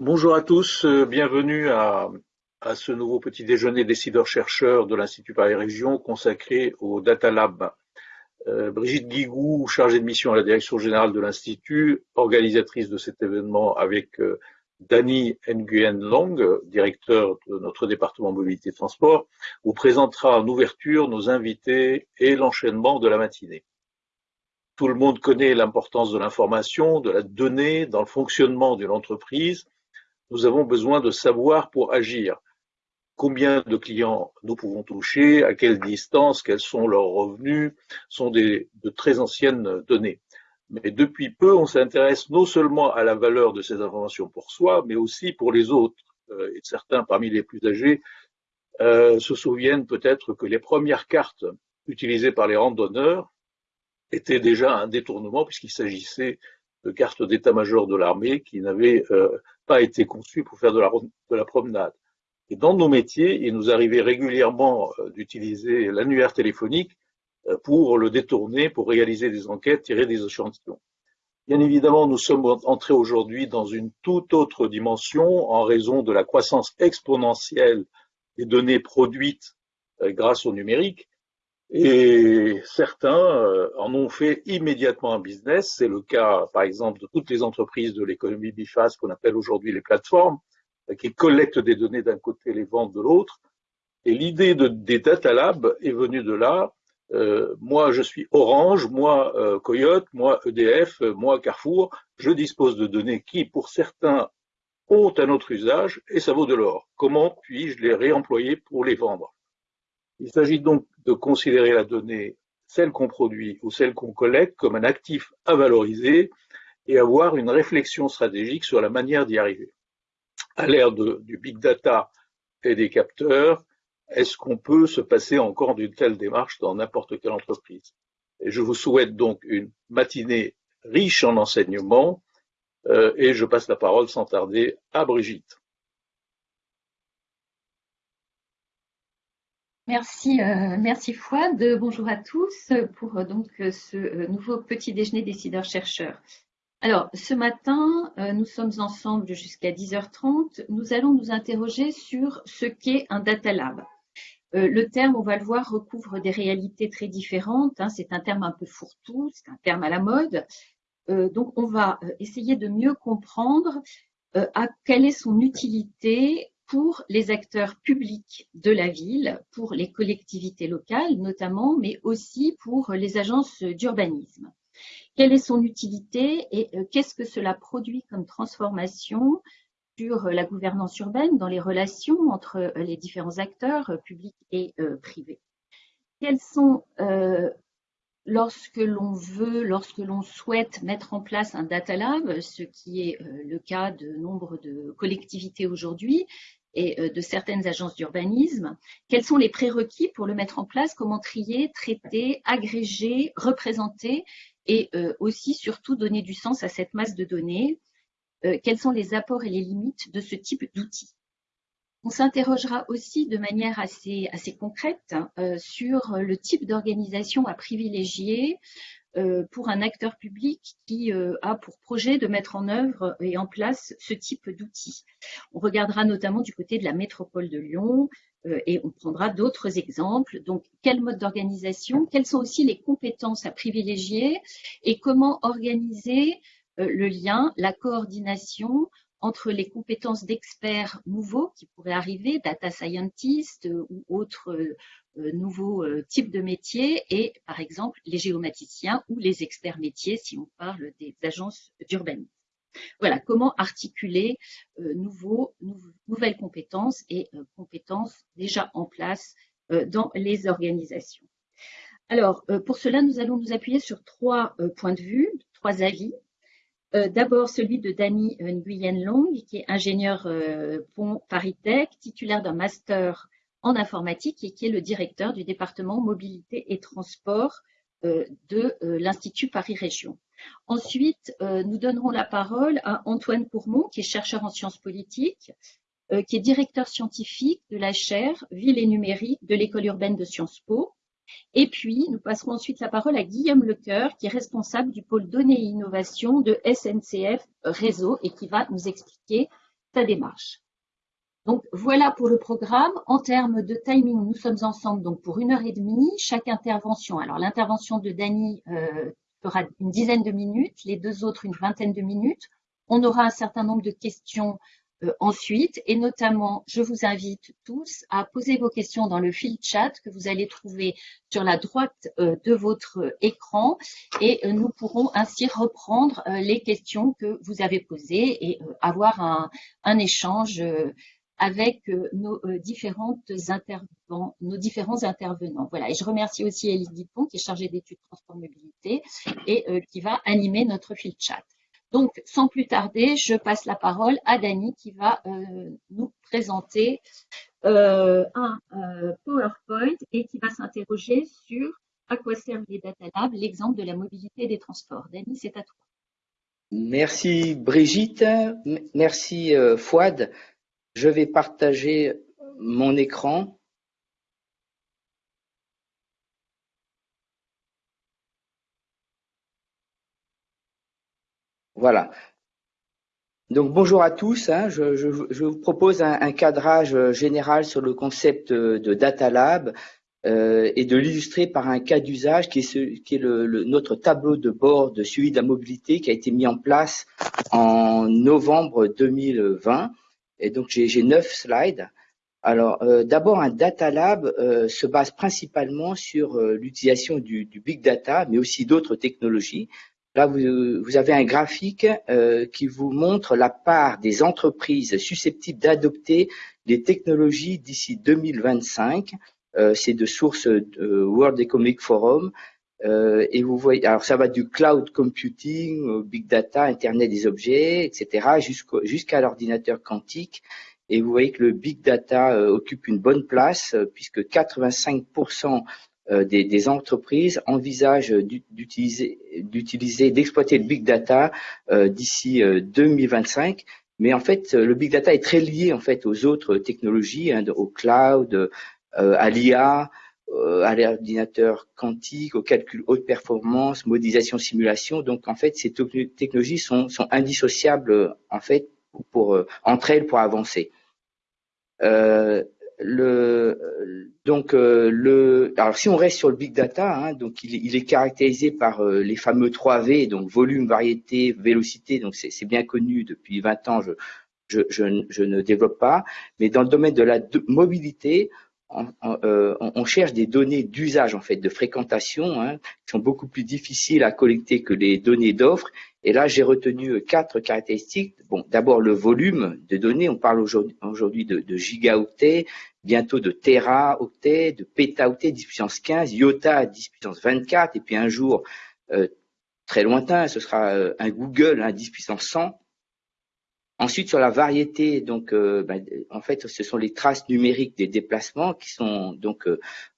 Bonjour à tous, euh, bienvenue à, ce nouveau petit déjeuner décideurs-chercheurs de l'Institut Paris Région consacré au Data Lab. Euh, Brigitte Guigou, chargée de mission à la direction générale de l'Institut, organisatrice de cet événement avec euh, Dany Nguyen Long, directeur de notre département mobilité et transport, vous présentera en ouverture nos invités et l'enchaînement de la matinée. Tout le monde connaît l'importance de l'information, de la donnée dans le fonctionnement d'une entreprise nous avons besoin de savoir pour agir. Combien de clients nous pouvons toucher, à quelle distance, quels sont leurs revenus, sont des, de très anciennes données. Mais depuis peu, on s'intéresse non seulement à la valeur de ces informations pour soi, mais aussi pour les autres. Euh, et certains parmi les plus âgés euh, se souviennent peut-être que les premières cartes utilisées par les randonneurs étaient déjà un détournement puisqu'il s'agissait de cartes d'état-major de l'armée qui n'avaient euh, pas été conçues pour faire de la, de la, promenade. Et dans nos métiers, il nous arrivait régulièrement euh, d'utiliser l'annuaire téléphonique euh, pour le détourner, pour réaliser des enquêtes, tirer des échantillons. Bien évidemment, nous sommes entrés aujourd'hui dans une toute autre dimension en raison de la croissance exponentielle des données produites grâce au numérique et certains euh, en ont fait immédiatement un business. C'est le cas, par exemple, de toutes les entreprises de l'économie biface qu'on appelle aujourd'hui les plateformes, euh, qui collectent des données d'un côté les vendent de l'autre. Et l'idée de, des data labs est venue de là. Euh, moi, je suis Orange, moi, Coyote, moi, EDF, moi, Carrefour. Je dispose de données qui, pour certains, ont un autre usage et ça vaut de l'or. Comment puis-je les réemployer pour les vendre? Il s'agit donc de considérer la donnée, celle qu'on produit ou celle qu'on collecte, comme un actif à valoriser et avoir une réflexion stratégique sur la manière d'y arriver. À l'ère du big data et des capteurs, est-ce qu'on peut se passer encore d'une telle démarche dans n'importe quelle entreprise? Je vous souhaite donc une matinée riche en enseignements euh, et je passe la parole sans tarder à Brigitte. Merci, euh, merci Fouad. Bonjour à tous pour euh, donc euh, ce euh, nouveau petit déjeuner décideurs-chercheurs. Alors, ce matin, nous sommes ensemble jusqu'à 10h30. Nous allons nous interroger sur ce qu'est un data lab. le terme, on va le voir, recouvre des réalités très différentes. Hein. c'est un terme un peu fourre-tout, c'est un terme à la mode. donc, on va essayer de mieux comprendre à quelle est son utilité pour les acteurs publics de la ville, pour les collectivités locales notamment, mais aussi pour les agences d'urbanisme. Quelle est son utilité et euh, qu'est-ce que cela produit comme transformation sur la gouvernance urbaine dans les relations entre euh, les différents acteurs euh, publics et privés? Quels sont lorsque l'on veut, lorsque l'on souhaite mettre en place un data lab, ce qui est euh, le cas de nombre de collectivités aujourd'hui et euh, de certaines agences d'urbanisme, quels sont les prérequis pour le mettre en place, comment trier, traiter, agréger, représenter et euh, aussi surtout donner du sens à cette masse de données, quels sont les apports et les limites de ce type d'outils? On s'interrogera aussi de manière assez, concrète euh, sur le type d'organisation à privilégier euh, pour un acteur public qui euh, a pour projet de mettre en œuvre et en place ce type d'outils. On regardera notamment du côté de la métropole de Lyon et on prendra d'autres exemples. Donc, quel mode d'organisation, quelles sont aussi les compétences à privilégier et comment organiser le lien, la coordination entre les compétences d'experts nouveaux qui pourraient arriver, data scientists euh, ou autres euh, euh, nouveaux types de métiers, et par exemple les géomaticiens ou les experts métiers si on parle des agences d'urbanisme. Voilà, comment articuler nouveaux, nouvelles compétences et compétences déjà en place dans les organisations. Alors, pour cela, nous allons nous appuyer sur trois points de vue, trois avis. Euh, d'abord celui de Dany Nguyen Long, qui est ingénieur euh, pont Paris-Tech, titulaire d'un master en informatique et qui est le directeur du département mobilité et transport euh, de l'Institut Paris Région. Ensuite, nous donnerons la parole à Antoine Courmont, qui est chercheur en sciences politiques, qui est directeur scientifique de la chaire Ville et numérique de l'école urbaine de Sciences Po, et puis, nous passerons ensuite la parole à Guillaume Lecoeur, qui est responsable du pôle données et innovation de SNCF Réseau et qui va nous expliquer sa démarche. Donc voilà pour le programme. En termes de timing, nous sommes ensemble donc pour une heure et demie. Chaque intervention, alors l'intervention de Dany euh, fera une dizaine de minutes, les deux autres une vingtaine de minutes. On aura un certain nombre de questions ensuite et notamment, je vous invite tous à poser vos questions dans le fil chat que vous allez trouver sur la droite euh, de votre écran et nous pourrons ainsi reprendre les questions que vous avez posées et avoir un, échange avec euh, nos, euh, différents intervenants. Voilà. Et je remercie aussi Elie Dupont, qui est chargée d'études transport mobilité et euh, qui va animer notre fil chat. Donc, sans plus tarder, je passe la parole à Dany qui va nous présenter un PowerPoint et qui va s'interroger sur à quoi servent les data labs, l'exemple de la mobilité des transports. Dany, c'est à toi. Merci Brigitte, merci Fouad. Je vais partager mon écran. Voilà. Donc bonjour à tous. Hein. je, vous propose un, cadrage général sur le concept de Data Lab euh, et de l'illustrer par un cas d'usage qui est, notre tableau de bord de suivi de la mobilité qui a été mis en place en novembre 2020 et donc, j'ai neuf slides. Alors, euh, d'abord, un data lab euh, se base principalement sur euh, l'utilisation du, big data, mais aussi d'autres technologies. Là, vous, avez un graphique qui vous montre la part des entreprises susceptibles d'adopter les technologies d'ici 2025. C'est de source World Economic Forum. et vous voyez, alors ça va du cloud computing, big data, Internet des objets, etc., jusqu'à l'ordinateur quantique. Et vous voyez que le big data euh, occupe une bonne place euh, puisque 85% euh, des, des, entreprises envisagent d'utiliser, d'exploiter le big data d'ici 2025. Mais en fait, le big data est très lié en fait aux autres technologies, hein, au cloud, à l'IA, à l'ordinateur quantique, au calcul haute performance, modélisation, simulation. Donc en fait, ces technologies sont, sont indissociables en fait pour, euh, entre elles pour avancer. Euh, donc euh, alors si on reste sur le big data, hein, donc il, est caractérisé par les fameux 3 V, donc volume, variété, vélocité. Donc c'est bien connu depuis 20 ans. Je, ne développe pas, mais dans le domaine de la mobilité, euh, on, cherche des données d'usage en fait, de fréquentation, hein, qui sont beaucoup plus difficiles à collecter que les données d'offres. Et là, j'ai retenu quatre caractéristiques. Bon, d'abord le volume de données. On parle aujourd'hui de, de gigaoctets, bientôt de téraoctets, de pétaoctets, 10 puissance 15, iota 10 puissance 24, et puis un jour euh, très lointain, ce sera euh, un Google, hein, 10 puissance 100. Ensuite, sur la variété, donc, euh, ben, en fait, ce sont les traces numériques des déplacements qui sont donc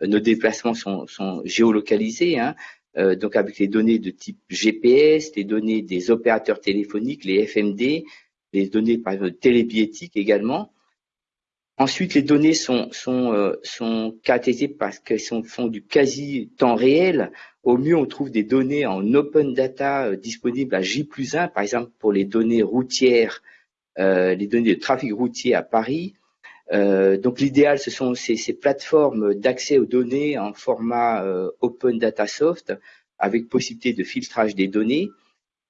nos déplacements sont, géolocalisés, hein, donc avec les données de type GPS, les données des opérateurs téléphoniques, les FMD, les données par exemple télébiétiques également. Ensuite, les données sont, sont, sont caractérisées parce qu'elles font du quasi temps réel. Au mieux, on trouve des données en open data disponibles à J plus 1, par exemple pour les données routières euh, les données de trafic routier à Paris. Euh, donc l'idéal, ce sont ces, plateformes d'accès aux données en format euh, Open Data Soft avec possibilité de filtrage des données.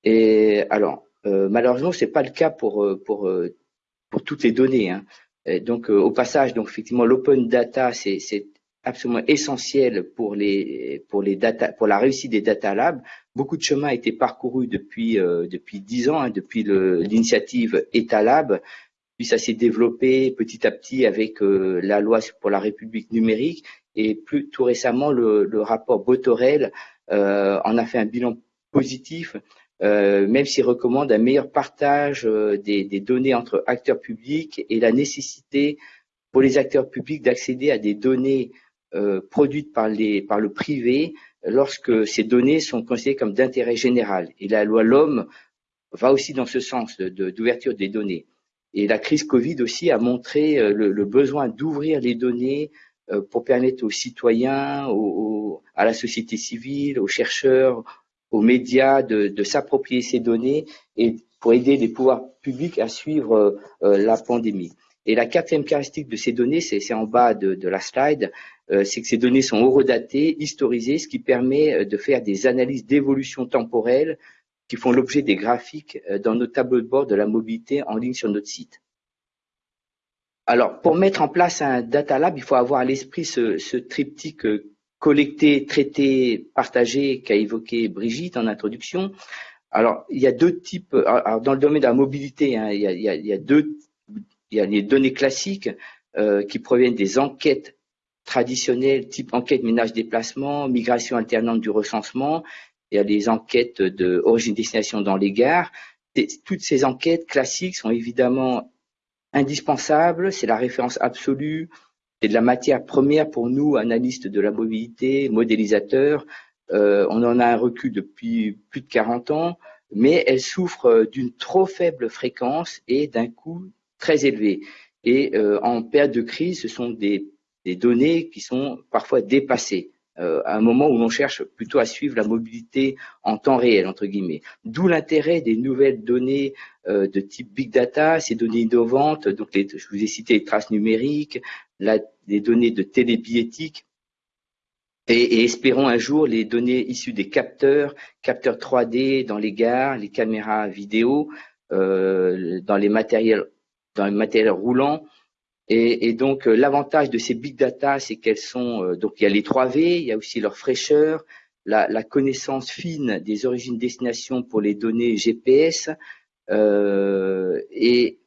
Et alors, malheureusement, c'est pas le cas pour pour pour toutes les données. Hein. Donc, au passage, donc effectivement, l'open data, c'est absolument essentiel pour les pour les data pour la réussite des data labs. Beaucoup de chemin a été parcouru depuis euh, depuis dix ans, hein, depuis l'initiative EtaLab, puis ça s'est développé petit à petit avec euh, la loi pour la République numérique. Et plus tout récemment le, rapport Botorel euh, en a fait un bilan positif, euh, même s'il recommande un meilleur partage euh, des, des données entre acteurs publics et la nécessité pour les acteurs publics d'accéder à des données euh, produites par, les, par le privé lorsque ces données sont considérées comme d'intérêt général. Et la loi L'Homme va aussi dans ce sens d'ouverture de, des données. Et la crise Covid aussi a montré euh, le, besoin d'ouvrir les données euh, pour permettre aux citoyens, à la société civile, aux chercheurs, aux médias de, de s'approprier ces données et, pour aider les pouvoirs publics à suivre la pandémie. Et la quatrième caractéristique de ces données, c'est en bas de, la slide, c'est que ces données sont horodatées, historisées, ce qui permet de faire des analyses d'évolution temporelle qui font l'objet des graphiques dans nos tableaux de bord de la mobilité en ligne sur notre site. Alors, pour mettre en place un data lab, il faut avoir à l'esprit ce, triptyque collecté, traité, partagé qu'a évoqué Brigitte en introduction. Alors, il y a deux types. Dans le domaine de la mobilité, il, y a, les données classiques euh, qui proviennent des enquêtes traditionnelles, type enquête ménage-déplacement, migration alternante du recensement. Il y a les enquêtes de origine-destination dans les gares. toutes ces enquêtes classiques sont évidemment indispensable, c'est la référence absolue, c'est de la matière première pour nous, analystes de la mobilité, modélisateurs. Euh, on en a un recul depuis plus de 40 ans, mais elle souffre d'une trop faible fréquence et d'un coût très élevé. Et euh, en période de crise, ce sont des données qui sont parfois dépassées. Euh, à un moment où l'on cherche plutôt à suivre la mobilité en temps réel, entre guillemets. D'où l'intérêt des nouvelles données euh, de type big data, ces données innovantes, donc je vous ai cité les traces numériques, les données de télébiétique, et, espérons un jour les données issues des capteurs, capteurs 3D dans les gares, les caméras vidéo, euh, dans les matériels dans les matériels roulants, et, donc, euh, l'avantage de ces big data, c'est qu'elles sont, euh, donc il y a les 3V, il y a aussi leur fraîcheur, la, connaissance fine des origines destination pour les données GPS, euh, et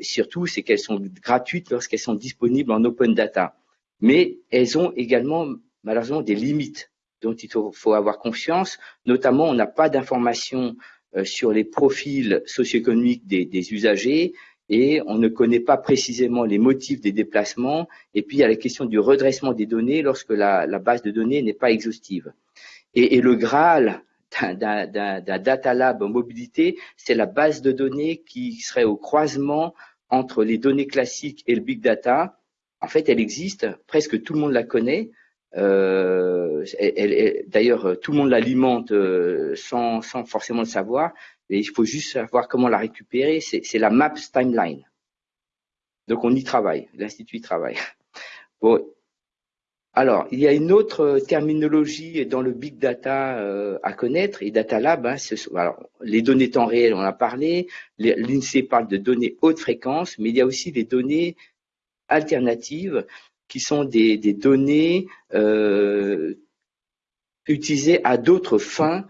surtout, c'est qu'elles sont gratuites lorsqu'elles sont disponibles en open data. Mais elles ont également, malheureusement, des limites dont il faut, avoir confiance. Notamment, on n'a pas d'informations sur les profils socio-économiques des usagers, et on ne connaît pas précisément les motifs des déplacements. Et puis il y a la question du redressement des données lorsque la, base de données n'est pas exhaustive. Et, le Graal d'un data lab mobilité, c'est la base de données qui serait au croisement entre les données classiques et le big data. En fait, elle existe, presque tout le monde la connaît. Euh, D'ailleurs, tout le monde l'alimente euh, sans, sans forcément le savoir. Et il faut juste savoir comment la récupérer. C'est la MAPS Timeline. Donc on y travaille, l'Institut y travaille. Bon. Alors, il y a une autre terminologie dans le big data euh, à connaître, et Data Lab, hein, les données temps réel, on en a parlé, l'INSEE parle de données haute fréquence, mais il y a aussi des données alternatives qui sont des, données euh, utilisées à d'autres fins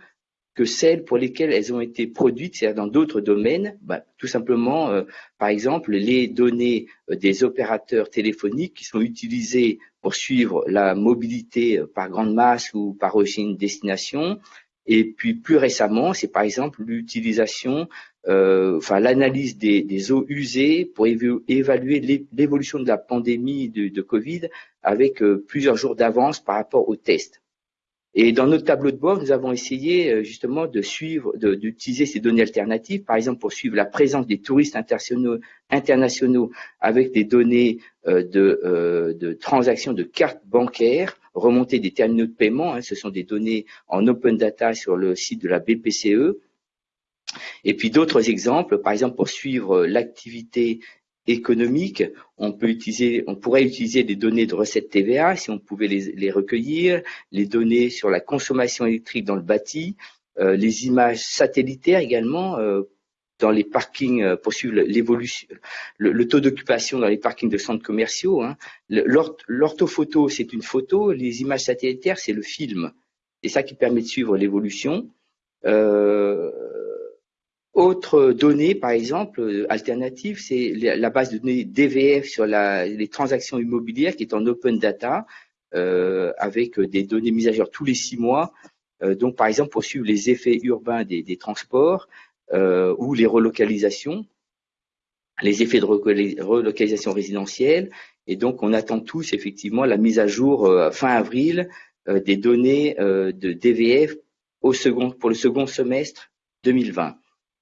que celles pour lesquelles elles ont été produites, c'est-à-dire dans d'autres domaines, bah, tout simplement, euh, par exemple, les données euh, des opérateurs téléphoniques qui sont utilisées pour suivre la mobilité euh, par grande masse ou par origine destination. Et puis plus récemment, c'est par exemple l'utilisation, enfin l'analyse des, eaux usées pour évaluer l'évolution de la pandémie de, de Covid avec plusieurs jours d'avance par rapport aux tests. Et dans notre tableau de bord, nous avons essayé euh, justement de suivre, d'utiliser ces données alternatives, par exemple pour suivre la présence des touristes internationaux, avec des données euh, de, euh, de, transactions de cartes bancaires, remontées des terminaux de paiement. Hein, ce sont des données en open data sur le site de la BPCE. Et puis d'autres exemples, par exemple pour suivre l'activité économique, on pourrait utiliser des données de recettes TVA si on pouvait les, recueillir, les données sur la consommation électrique dans le bâti, euh, les images satellitaires également euh, dans les parkings euh, pour suivre l'évolution, le, taux d'occupation dans les parkings de centres commerciaux. Hein. L'orthophoto, c'est une photo, les images satellitaires, c'est le film. C'est ça qui permet de suivre l'évolution. Autre donnée, par exemple, euh, alternative, c'est la base de données DVF sur les transactions immobilières qui est en open data euh, avec des données mises à jour tous les six mois. Euh, donc, par exemple, pour suivre les effets urbains des, transports ou les relocalisations, les effets de relocalisation résidentielle. Et donc, on attend tous effectivement la mise à jour fin avril des données de DVF pour le second semestre 2020.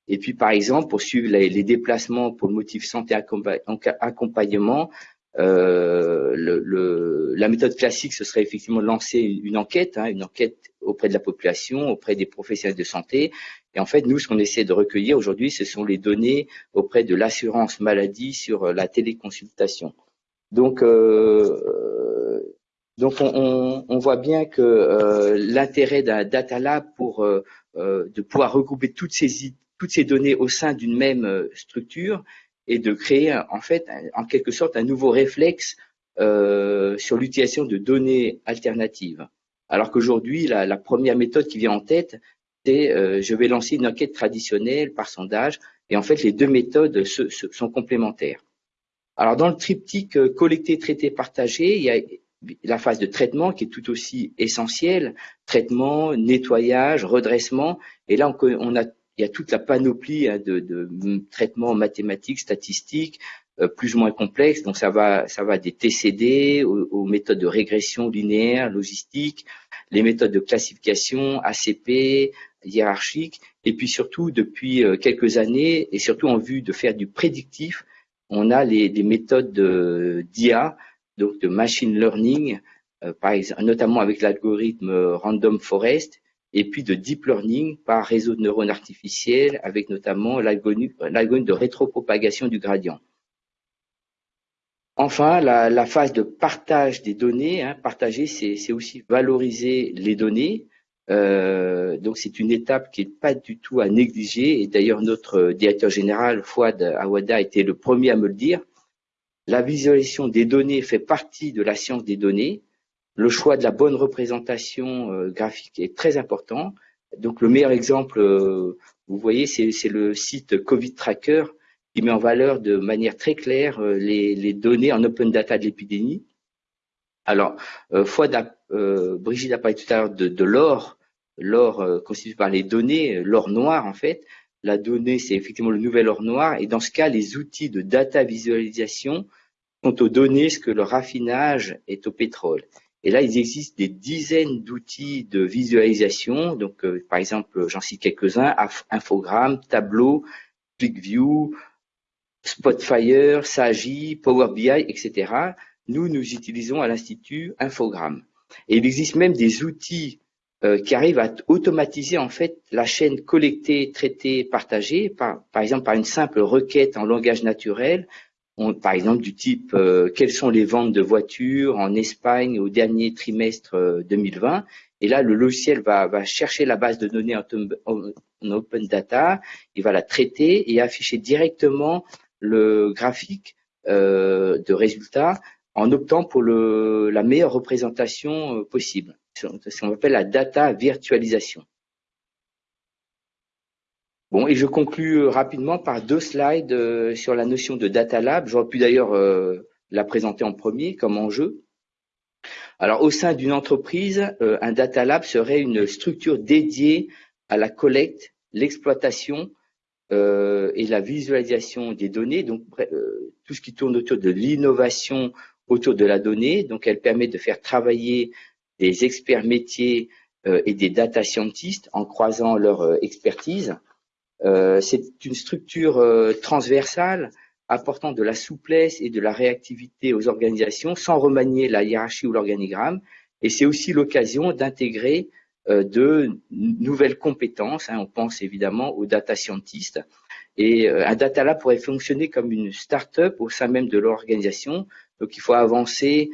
Et puis, par exemple, pour suivre les, déplacements pour le motif santé accompagnement, Euh, le, la méthode classique, ce serait effectivement de lancer une enquête, hein, une enquête auprès de la population, auprès des professionnels de santé. Et en fait, nous, ce qu'on essaie de recueillir aujourd'hui, ce sont les données auprès de l'assurance maladie sur la téléconsultation. Donc, euh, donc on, on, voit bien que euh, l'intérêt d'un data lab pour euh, euh de pouvoir regrouper toutes ces toutes ces données au sein d'une même structure et de créer en fait en quelque sorte un nouveau réflexe euh, sur l'utilisation de données alternatives. Alors qu'aujourd'hui, la, première méthode qui vient en tête, c'est euh, je vais lancer une enquête traditionnelle par sondage, et en fait les deux méthodes sont complémentaires. Alors dans le triptyque euh, collecter, traiter, partager, il y a la phase de traitement qui est tout aussi essentielle, traitement, nettoyage, redressement, et là on, on a il y a toute la panoplie hein, de, traitements mathématiques, statistiques, euh, plus ou moins complexes. Donc ça va, ça va des TCD aux, méthodes de régression linéaire, logistique, les méthodes de classification, ACP, hiérarchique, et puis surtout depuis euh, quelques années, et surtout en vue de faire du prédictif, on a les, les méthodes d'IA, donc de machine learning, euh, par exemple, notamment avec l'algorithme Random Forest, et puis de deep learning par réseau de neurones artificiels avec notamment l'algorithme de rétropropagation du gradient. Enfin, la, phase de partage des données, hein, partager, c'est aussi valoriser les données. Euh, donc c'est une étape qui n'est pas du tout à négliger. Et d'ailleurs, notre directeur général, Fouad Awada, était le premier à me le dire. La visualisation des données fait partie de la science des données. Le choix de la bonne représentation euh, graphique est très important. Donc le meilleur exemple, euh, vous voyez, c'est le site Covid Tracker qui met en valeur de manière très claire euh, les, données en open data de l'épidémie. Alors, fois Brigitte a parlé tout à l'heure de, l'or, l'or constitué par les données, l'or noir en fait. La donnée, c'est effectivement le nouvel or noir. Et dans ce cas, les outils de data visualisation sont aux données ce que le raffinage est au pétrole. Et là, il existe des dizaines d'outils de visualisation. Donc, euh, par exemple, j'en cite quelques-uns Infogrames, Tableau, ClickView, Spotfire, Sagi, Power BI, etc. Nous, nous utilisons à l'Institut Infogrames. Et il existe même des outils euh, qui arrivent à automatiser en fait la chaîne collectée, traitée, partagée, par, par exemple par une simple requête en langage naturel par exemple du type euh, quelles sont les ventes de voitures en Espagne au dernier trimestre 2020. Euh, et là, le logiciel va, va chercher la base de données en, open data, il va la traiter et afficher directement le graphique euh, de résultats en optant pour le, la meilleure représentation possible. C'est ce qu'on appelle la data virtualisation. Bon, et je conclus euh, rapidement par deux slides euh, sur la notion de data lab. J'aurais pu d'ailleurs euh, la présenter en premier comme enjeu. Alors, au sein d'une entreprise, un data lab serait une structure dédiée à la collecte, l'exploitation et la visualisation des données. Donc, tout ce qui tourne autour de l'innovation autour de la donnée. Donc, elle permet de faire travailler des experts métiers et des data scientists en croisant leur expertise. Euh, c'est une structure euh, transversale apportant de la souplesse et de la réactivité aux organisations sans remanier la hiérarchie ou l'organigramme. Et c'est aussi l'occasion d'intégrer euh, de nouvelles compétences. Hein. on pense évidemment aux data scientists. Et un data lab pourrait fonctionner comme une start-up au sein même de l'organisation. Donc il faut avancer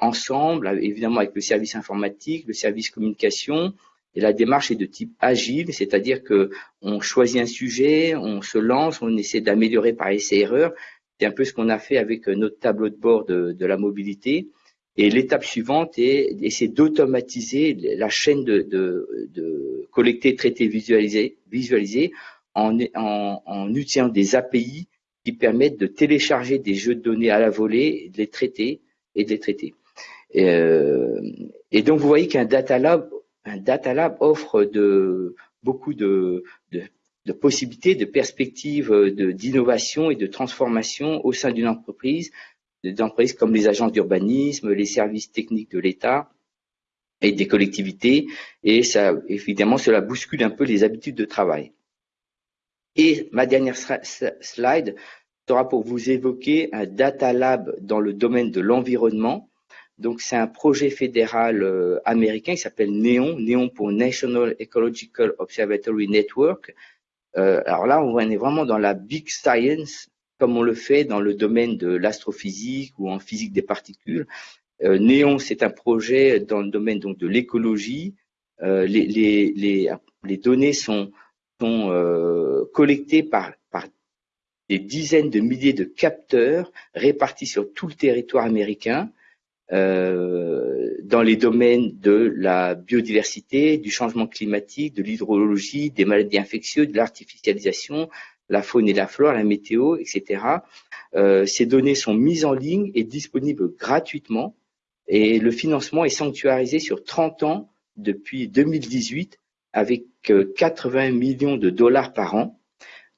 ensemble, évidemment avec le service informatique, le service communication, et la démarche est de type agile, c'est-à-dire que on choisit un sujet, on se lance, on essaie d'améliorer par essai-erreur. C'est un peu ce qu'on a fait avec notre tableau de bord de, la mobilité. Et l'étape suivante est d'essayer d'automatiser la chaîne de, collecter, traiter, visualiser, visualiser en, utilisant des API qui permettent de télécharger des jeux de données à la volée, de les traiter et de les traiter. Et, euh, et donc vous voyez qu'un data lab data lab offre beaucoup de, possibilités, de perspectives d'innovation et de transformation au sein d'une entreprise, des comme les agences d'urbanisme, les services techniques de l'État et des collectivités. Et ça, évidemment, cela bouscule un peu les habitudes de travail. Et ma dernière slide, sera pour vous évoquer un data lab dans le domaine de l'environnement. Donc, c'est un projet fédéral euh, américain qui s'appelle NEON, NEON pour National Ecological Observatory Network. Euh, alors là, on est vraiment dans la big science, comme on le fait dans le domaine de l'astrophysique ou en physique des particules. Euh, NEON, c'est un projet dans le domaine donc de l'écologie. Les, données sont, collectées par des dizaines de milliers de capteurs répartis sur tout le territoire américain euh, dans les domaines de la biodiversité, du changement climatique, de l'hydrologie, des maladies infectieuses, de l'artificialisation, la faune et la flore, la météo, etc. Euh, ces données sont mises en ligne et disponibles gratuitement et le financement est sanctuarisé sur 30 ans depuis 2018 avec 80 euh, millions de dollars par an.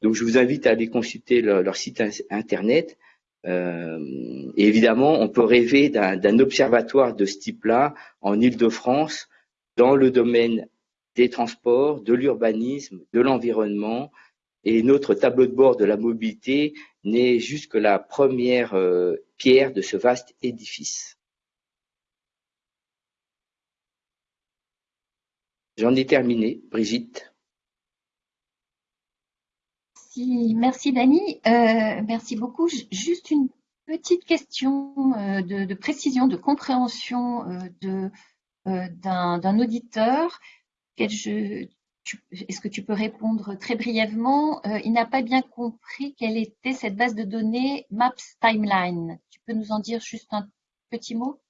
Donc je vous invite à aller consulter leur, site internet. Euh, évidemment, on peut rêver d'un observatoire de ce type-là en Île-de-France dans le domaine des transports, de l'urbanisme, de l'environnement. Et notre tableau de bord de la mobilité n'est juste que la première euh, pierre de ce vaste édifice. J'en ai terminé, Brigitte. Merci, Dani. Euh, merci beaucoup. Juste une petite question euh, de, précision, de compréhension euh, d'un auditeur. Est-ce que tu peux répondre très brièvement? Il n'a pas bien compris quelle était cette base de données Maps Timeline. Tu peux nous en dire juste un petit mot?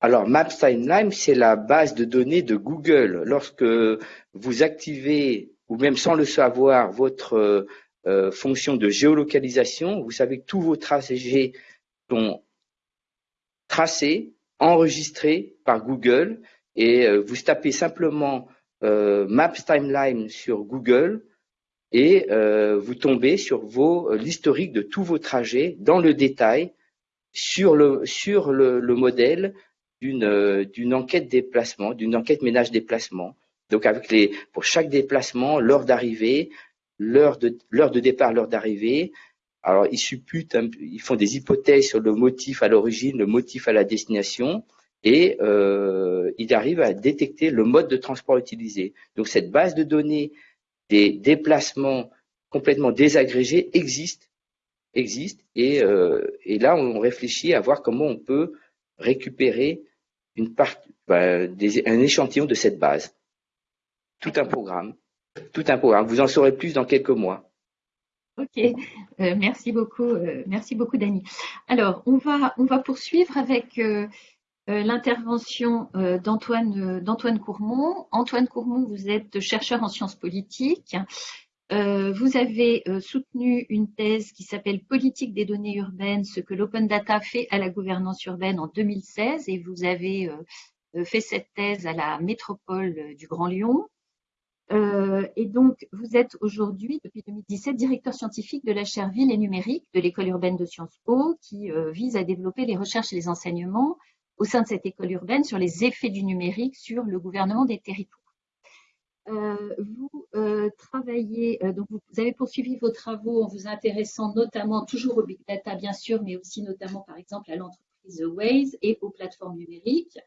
Alors, Maps Timeline, c'est la base de données de Google. Lorsque vous activez, ou même sans le savoir, votre euh, fonction de géolocalisation, vous savez que tous vos trajets sont tracés, enregistrés par Google, et euh, vous tapez simplement euh, Maps Timeline sur Google, et vous tombez sur l'historique de tous vos trajets dans le détail sur le modèle euh, d'une enquête déplacement, d'une enquête ménage déplacement. Donc avec les pour chaque déplacement, l'heure d'arrivée, l'heure de de départ, l'heure d'arrivée. Alors ils supputent, ils font des hypothèses sur le motif à l'origine, le motif à la destination, et euh, ils arrivent à détecter le mode de transport utilisé. Donc cette base de données des déplacements complètement désagrégés existe, existe, et, euh, là on réfléchit à voir comment on peut récupérer une bah, un échantillon de cette base. Tout un programme. Tout un programme. Vous en saurez plus dans quelques mois. Ok, euh, merci beaucoup, euh, merci beaucoup Dani. Alors, on va, on va poursuivre avec euh, l'intervention d'Antoine d'Antoine Courmont. Antoine Courmont, vous êtes chercheur en sciences politiques. Vous avez soutenu une thèse qui s'appelle Politique des données urbaines, ce que l'open data fait à la gouvernance urbaine en 2016 et vous avez fait cette thèse à la métropole du Grand Lyon. Et donc, vous êtes aujourd'hui, depuis 2017, directeur scientifique de la chaire Ville et Numérique de l'école urbaine de Sciences Po, qui vise à développer les recherches et les enseignements au sein de cette école urbaine sur les effets du numérique sur le gouvernement des territoires. Euh, vous euh, travaillez, euh, donc vous avez poursuivi vos travaux en vous intéressant notamment toujours au big data bien sûr, mais aussi notamment par exemple à l'entreprise Waze et aux plateformes numériques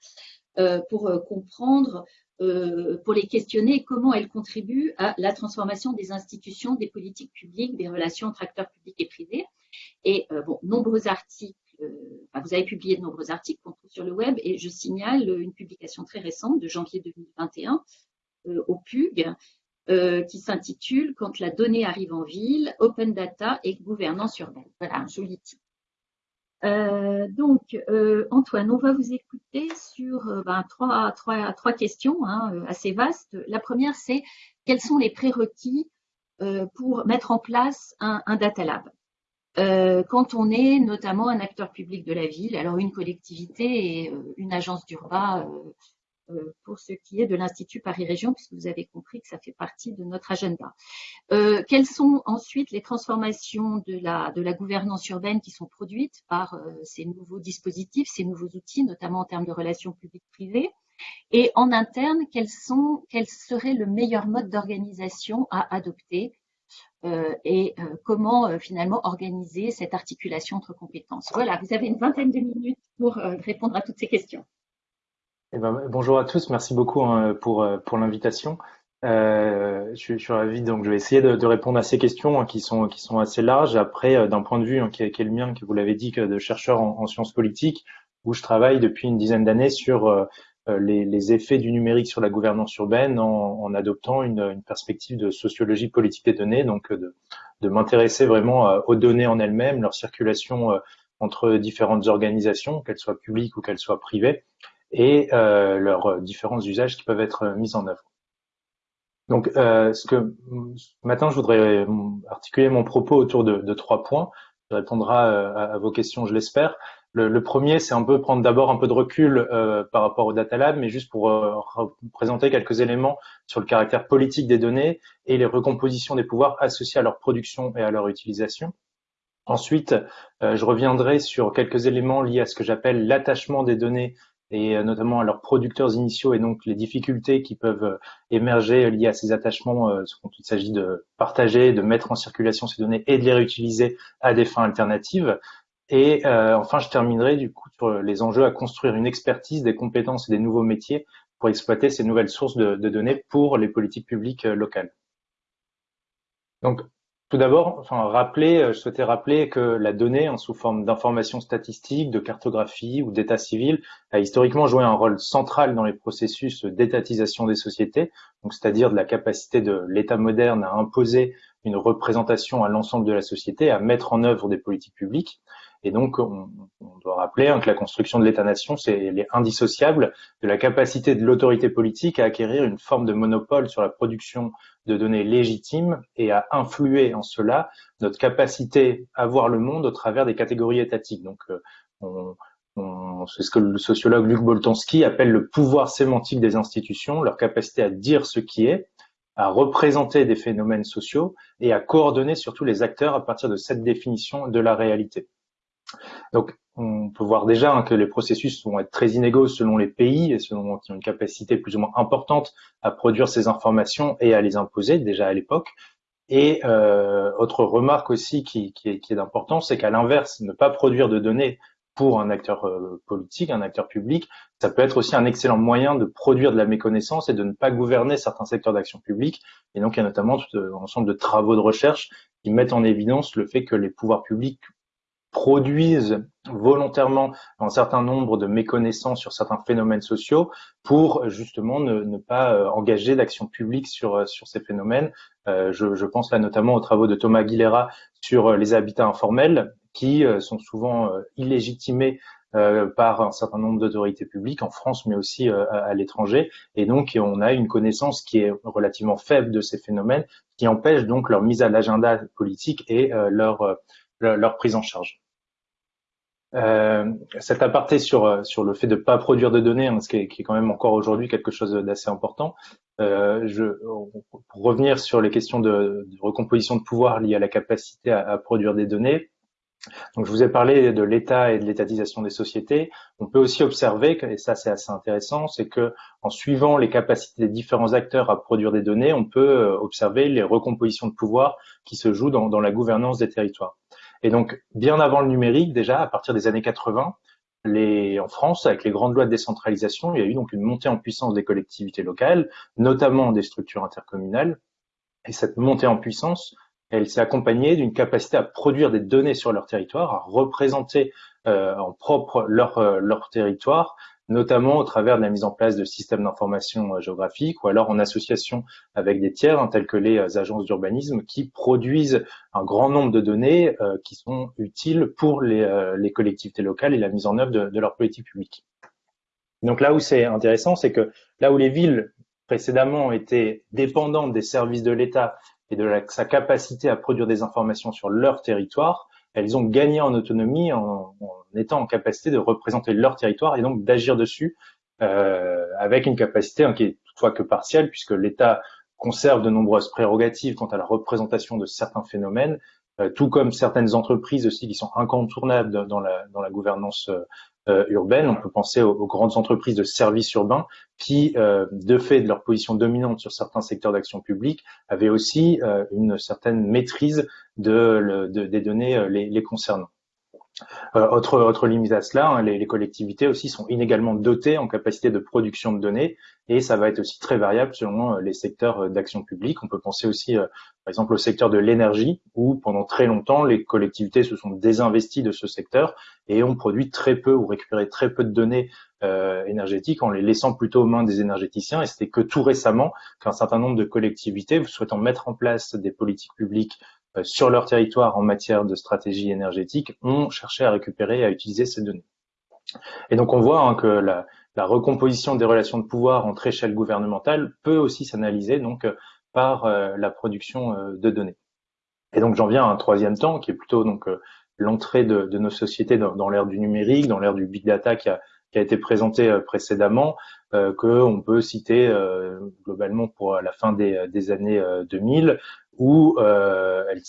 pour comprendre, pour les questionner comment elles contribuent à la transformation des institutions, des politiques publiques, des relations entre acteurs publics et privés. Et bon, nombreux articles vous avez publié de nombreux articles qu'on trouve sur le web et je signale une publication très récente de janvier 2021 euh, au PUG euh, qui s'intitule Quand la donnée arrive en ville, Open Data et gouvernance urbaine. Voilà, un joli titre. Euh, donc, Antoine, on va vous écouter sur ben, trois, questions hein, assez vastes. La première, c'est quels sont les prérequis pour mettre en place un, un data lab? Quand on est notamment un acteur public de la ville, alors une collectivité et une agence d'urba euh, pour ce qui est de l'Institut Paris Région, puisque vous avez compris que ça fait partie de notre agenda. Euh, quelles sont ensuite les transformations de la, gouvernance urbaine qui sont produites par euh, ces nouveaux dispositifs, ces nouveaux outils, notamment en termes de relations publiques-privées? Et en interne, quel serait le meilleur mode d'organisation à adopter et comment finalement organiser cette articulation entre compétences? Voilà, vous avez une vingtaine de minutes pour répondre à toutes ces questions. Eh ben, bonjour à tous, merci beaucoup hein, pour, pour l'invitation. Euh, je, suis ravi, donc je vais essayer de, répondre à ces questions hein, qui sont assez larges. Après, euh, d'un point de vue hein, qui, est, le mien, que vous l'avez dit, de chercheur en, en, sciences politiques, où je travaille depuis une dizaine d'années sur euh, euh, les, effets du numérique sur la gouvernance urbaine, en, adoptant une, perspective de sociologie politique des données, donc de m'intéresser vraiment aux données en elles-mêmes, leur circulation entre différentes organisations, qu'elles soient publiques ou qu'elles soient privées, et leurs différents usages qui peuvent être mis en œuvre. Donc, euh, ce que maintenant, je voudrais articuler mon propos autour de, trois points. Je répondrai euh, à, vos questions, je l'espère. Le, premier, c'est un peu prendre d'abord un peu de recul euh, par rapport au data lab, mais juste pour euh, présenter quelques éléments sur le caractère politique des données et les recompositions des pouvoirs associés à leur production et à leur utilisation. Ensuite, euh, je reviendrai sur quelques éléments liés à ce que j'appelle l'attachement des données et euh, notamment à leurs producteurs initiaux et donc les difficultés qui peuvent euh, émerger liées à ces attachements euh, quand il s'agit de partager, de mettre en circulation ces données et de les réutiliser à des fins alternatives. Et enfin, je terminerai du coup sur les enjeux à construire une expertise, des compétences et des nouveaux métiers pour exploiter ces nouvelles sources de, de données pour les politiques publiques locales. Donc, tout d'abord, rappeler, euh, je souhaitais rappeler que la donnée, en sous forme d'informations statistiques, de cartographie ou d'état civil, a historiquement joué un rôle central dans les processus d'étatisation des sociétés, donc c'est-à-dire de la capacité de l'État moderne à imposer une représentation à l'ensemble de la société, à mettre en œuvre des politiques publiques. Et donc, on, doit rappeler hein, que la construction de l'État-nation, c'est indissociable de la capacité de l'autorité politique à acquérir une forme de monopole sur la production de données légitimes et à influer en cela notre capacité à voir le monde au travers des catégories étatiques. Donc, euh, on, c'est ce que le sociologue Luc Boltanski appelle le pouvoir sémantique des institutions, leur capacité à dire ce qui est, à représenter des phénomènes sociaux et à coordonner surtout les acteurs à partir de cette définition de la réalité. Donc, on peut voir déjà hein, que les processus vont être très inégaux selon les pays et selon qui ont une capacité plus ou moins importante à produire ces informations et à les imposer déjà à l'époque. Et euh, autre remarque aussi qui, qui est, qui est d'importance, c'est qu'à l'inverse, ne pas produire de données pour un acteur euh, politique, un acteur public, ça peut être aussi un excellent moyen de produire de la méconnaissance et de ne pas gouverner certains secteurs d'action publique. Et donc, il y a notamment tout un ensemble de travaux de recherche qui mettent en évidence le fait que les pouvoirs publics produisent volontairement un certain nombre de méconnaissances sur certains phénomènes sociaux pour justement ne, pas euh, engager d'action publique sur, euh, sur ces phénomènes. Euh, je, je, pense là notamment aux travaux de Thomas Aguilera sur les habitats informels qui sont souvent illégitimés par un certain nombre d'autorités publiques en France, mais aussi à, l'étranger. Et donc, on a une connaissance qui est relativement faible de ces phénomènes, qui empêche donc leur mise à l'agenda politique et leur, leur prise en charge. Euh, cet aparté sur euh, sur le fait de pas produire de données, hein, ce qui est, qui est, quand même encore aujourd'hui quelque chose d'assez important. Euh, je, pour revenir sur les questions de, recomposition de pouvoir liées à la capacité à, produire des données. Donc, je vous ai parlé de l'État et de l'étatisation des sociétés. On peut aussi observer, et ça c'est assez intéressant, c'est que en suivant les capacités des différents acteurs à produire des données, on peut euh, observer les recompositions de pouvoir qui se jouent dans la gouvernance des territoires. Et donc, bien avant le numérique, déjà, à partir des années 80, les, en France, avec les grandes lois de décentralisation, il y a eu donc une montée en puissance des collectivités locales, notamment des structures intercommunales. Et cette montée en puissance, elle s'est accompagnée d'une capacité à produire des données sur leur territoire, à représenter euh, en propre leur, euh, leur territoire, notamment au travers de la mise en place de systèmes d'information euh, géographique ou alors en association avec des tiers hein, tels que les euh, agences d'urbanisme qui produisent un grand nombre de données euh, qui sont utiles pour les, collectivités locales et la mise en œuvre de, leur politique publique. Donc là où c'est intéressant, c'est que là où les villes précédemment étaient dépendantes des services de l'État et de sa capacité à produire des informations sur leur territoire, elles ont gagné en autonomie en, étant en capacité de représenter leur territoire et donc d'agir dessus euh, avec une capacité hein, qui est toutefois que partielle puisque l'État conserve de nombreuses prérogatives quant à la représentation de certains phénomènes, tout comme certaines entreprises aussi qui sont incontournables dans la, dans la gouvernance euh, urbaine. On peut penser aux, grandes entreprises de services urbains qui, euh, de fait de leur position dominante sur certains secteurs d'action publique, avaient aussi euh, une certaine maîtrise de, des données les concernant. Euh, autre, autre limite à cela, hein, les, les, collectivités aussi sont inégalement dotées en capacité de production de données et ça va être aussi très variable selon euh, les secteurs euh, d'action publique. On peut penser aussi, par exemple, au secteur de l'énergie où pendant très longtemps les collectivités se sont désinvesties de ce secteur et ont produit très peu ou récupéré très peu de données euh, énergétiques en les laissant plutôt aux mains des énergéticiens. Et c'était que tout récemment qu'un certain nombre de collectivités souhaitant mettre en place des politiques publiques euh, sur leur territoire en matière de stratégie énergétique ont cherché à récupérer et à utiliser ces données. Et donc on voit hein, que la, recomposition des relations de pouvoir entre échelles gouvernementales peut aussi s'analyser donc euh, par euh, la production de données. Et donc j'en viens à un troisième temps qui est plutôt donc l'entrée de, nos sociétés dans, l'ère du numérique, dans l'ère du big data qui a, été présenté précédemment, euh, qu'on peut citer globalement pour la fin des, des années 2000, où euh, elle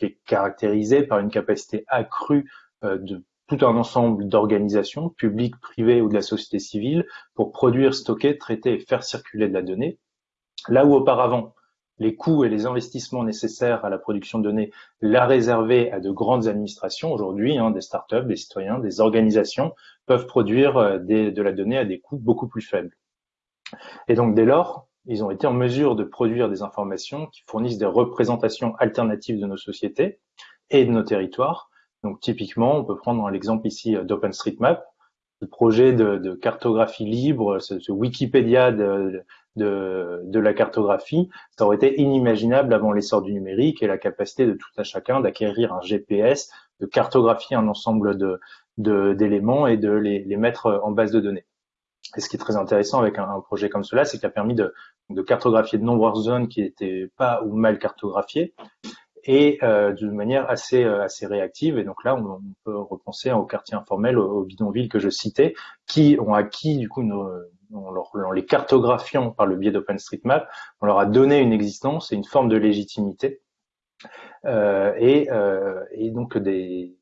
est caractérisée par une capacité accrue euh, de tout un ensemble d'organisations, publiques, privées ou de la société civile, pour produire, stocker, traiter et faire circuler de la donnée. Là où auparavant, les coûts et les investissements nécessaires à la production de données la réservaient à de grandes administrations, aujourd'hui, hein, des startups, des citoyens, des organisations peuvent produire euh, de la donnée à des coûts beaucoup plus faibles. Et donc, dès lors, ils ont été en mesure de produire des informations qui fournissent des représentations alternatives de nos sociétés et de nos territoires. Donc typiquement, on peut prendre l'exemple ici euh, d'OpenStreetMap, le projet de, cartographie libre, ce, Wikipédia de, la cartographie, ça aurait été inimaginable avant l'essor du numérique et la capacité de tout à chacun d'acquérir un GPS, de cartographier un ensemble d'éléments et de les mettre en base de données. Et ce qui est très intéressant avec un, projet comme cela, c'est qu'il a permis de, cartographier de nombreuses zones qui n'étaient pas ou mal cartographiées et euh, d'une manière assez euh, assez réactive. Et donc là, on, peut repenser aux quartiers informels, aux, bidonvilles que je citais, qui ont acquis du coup en, les cartographiant par le biais d'OpenStreetMap, on leur a donné une existence et une forme de légitimité. Euh, et, et donc des,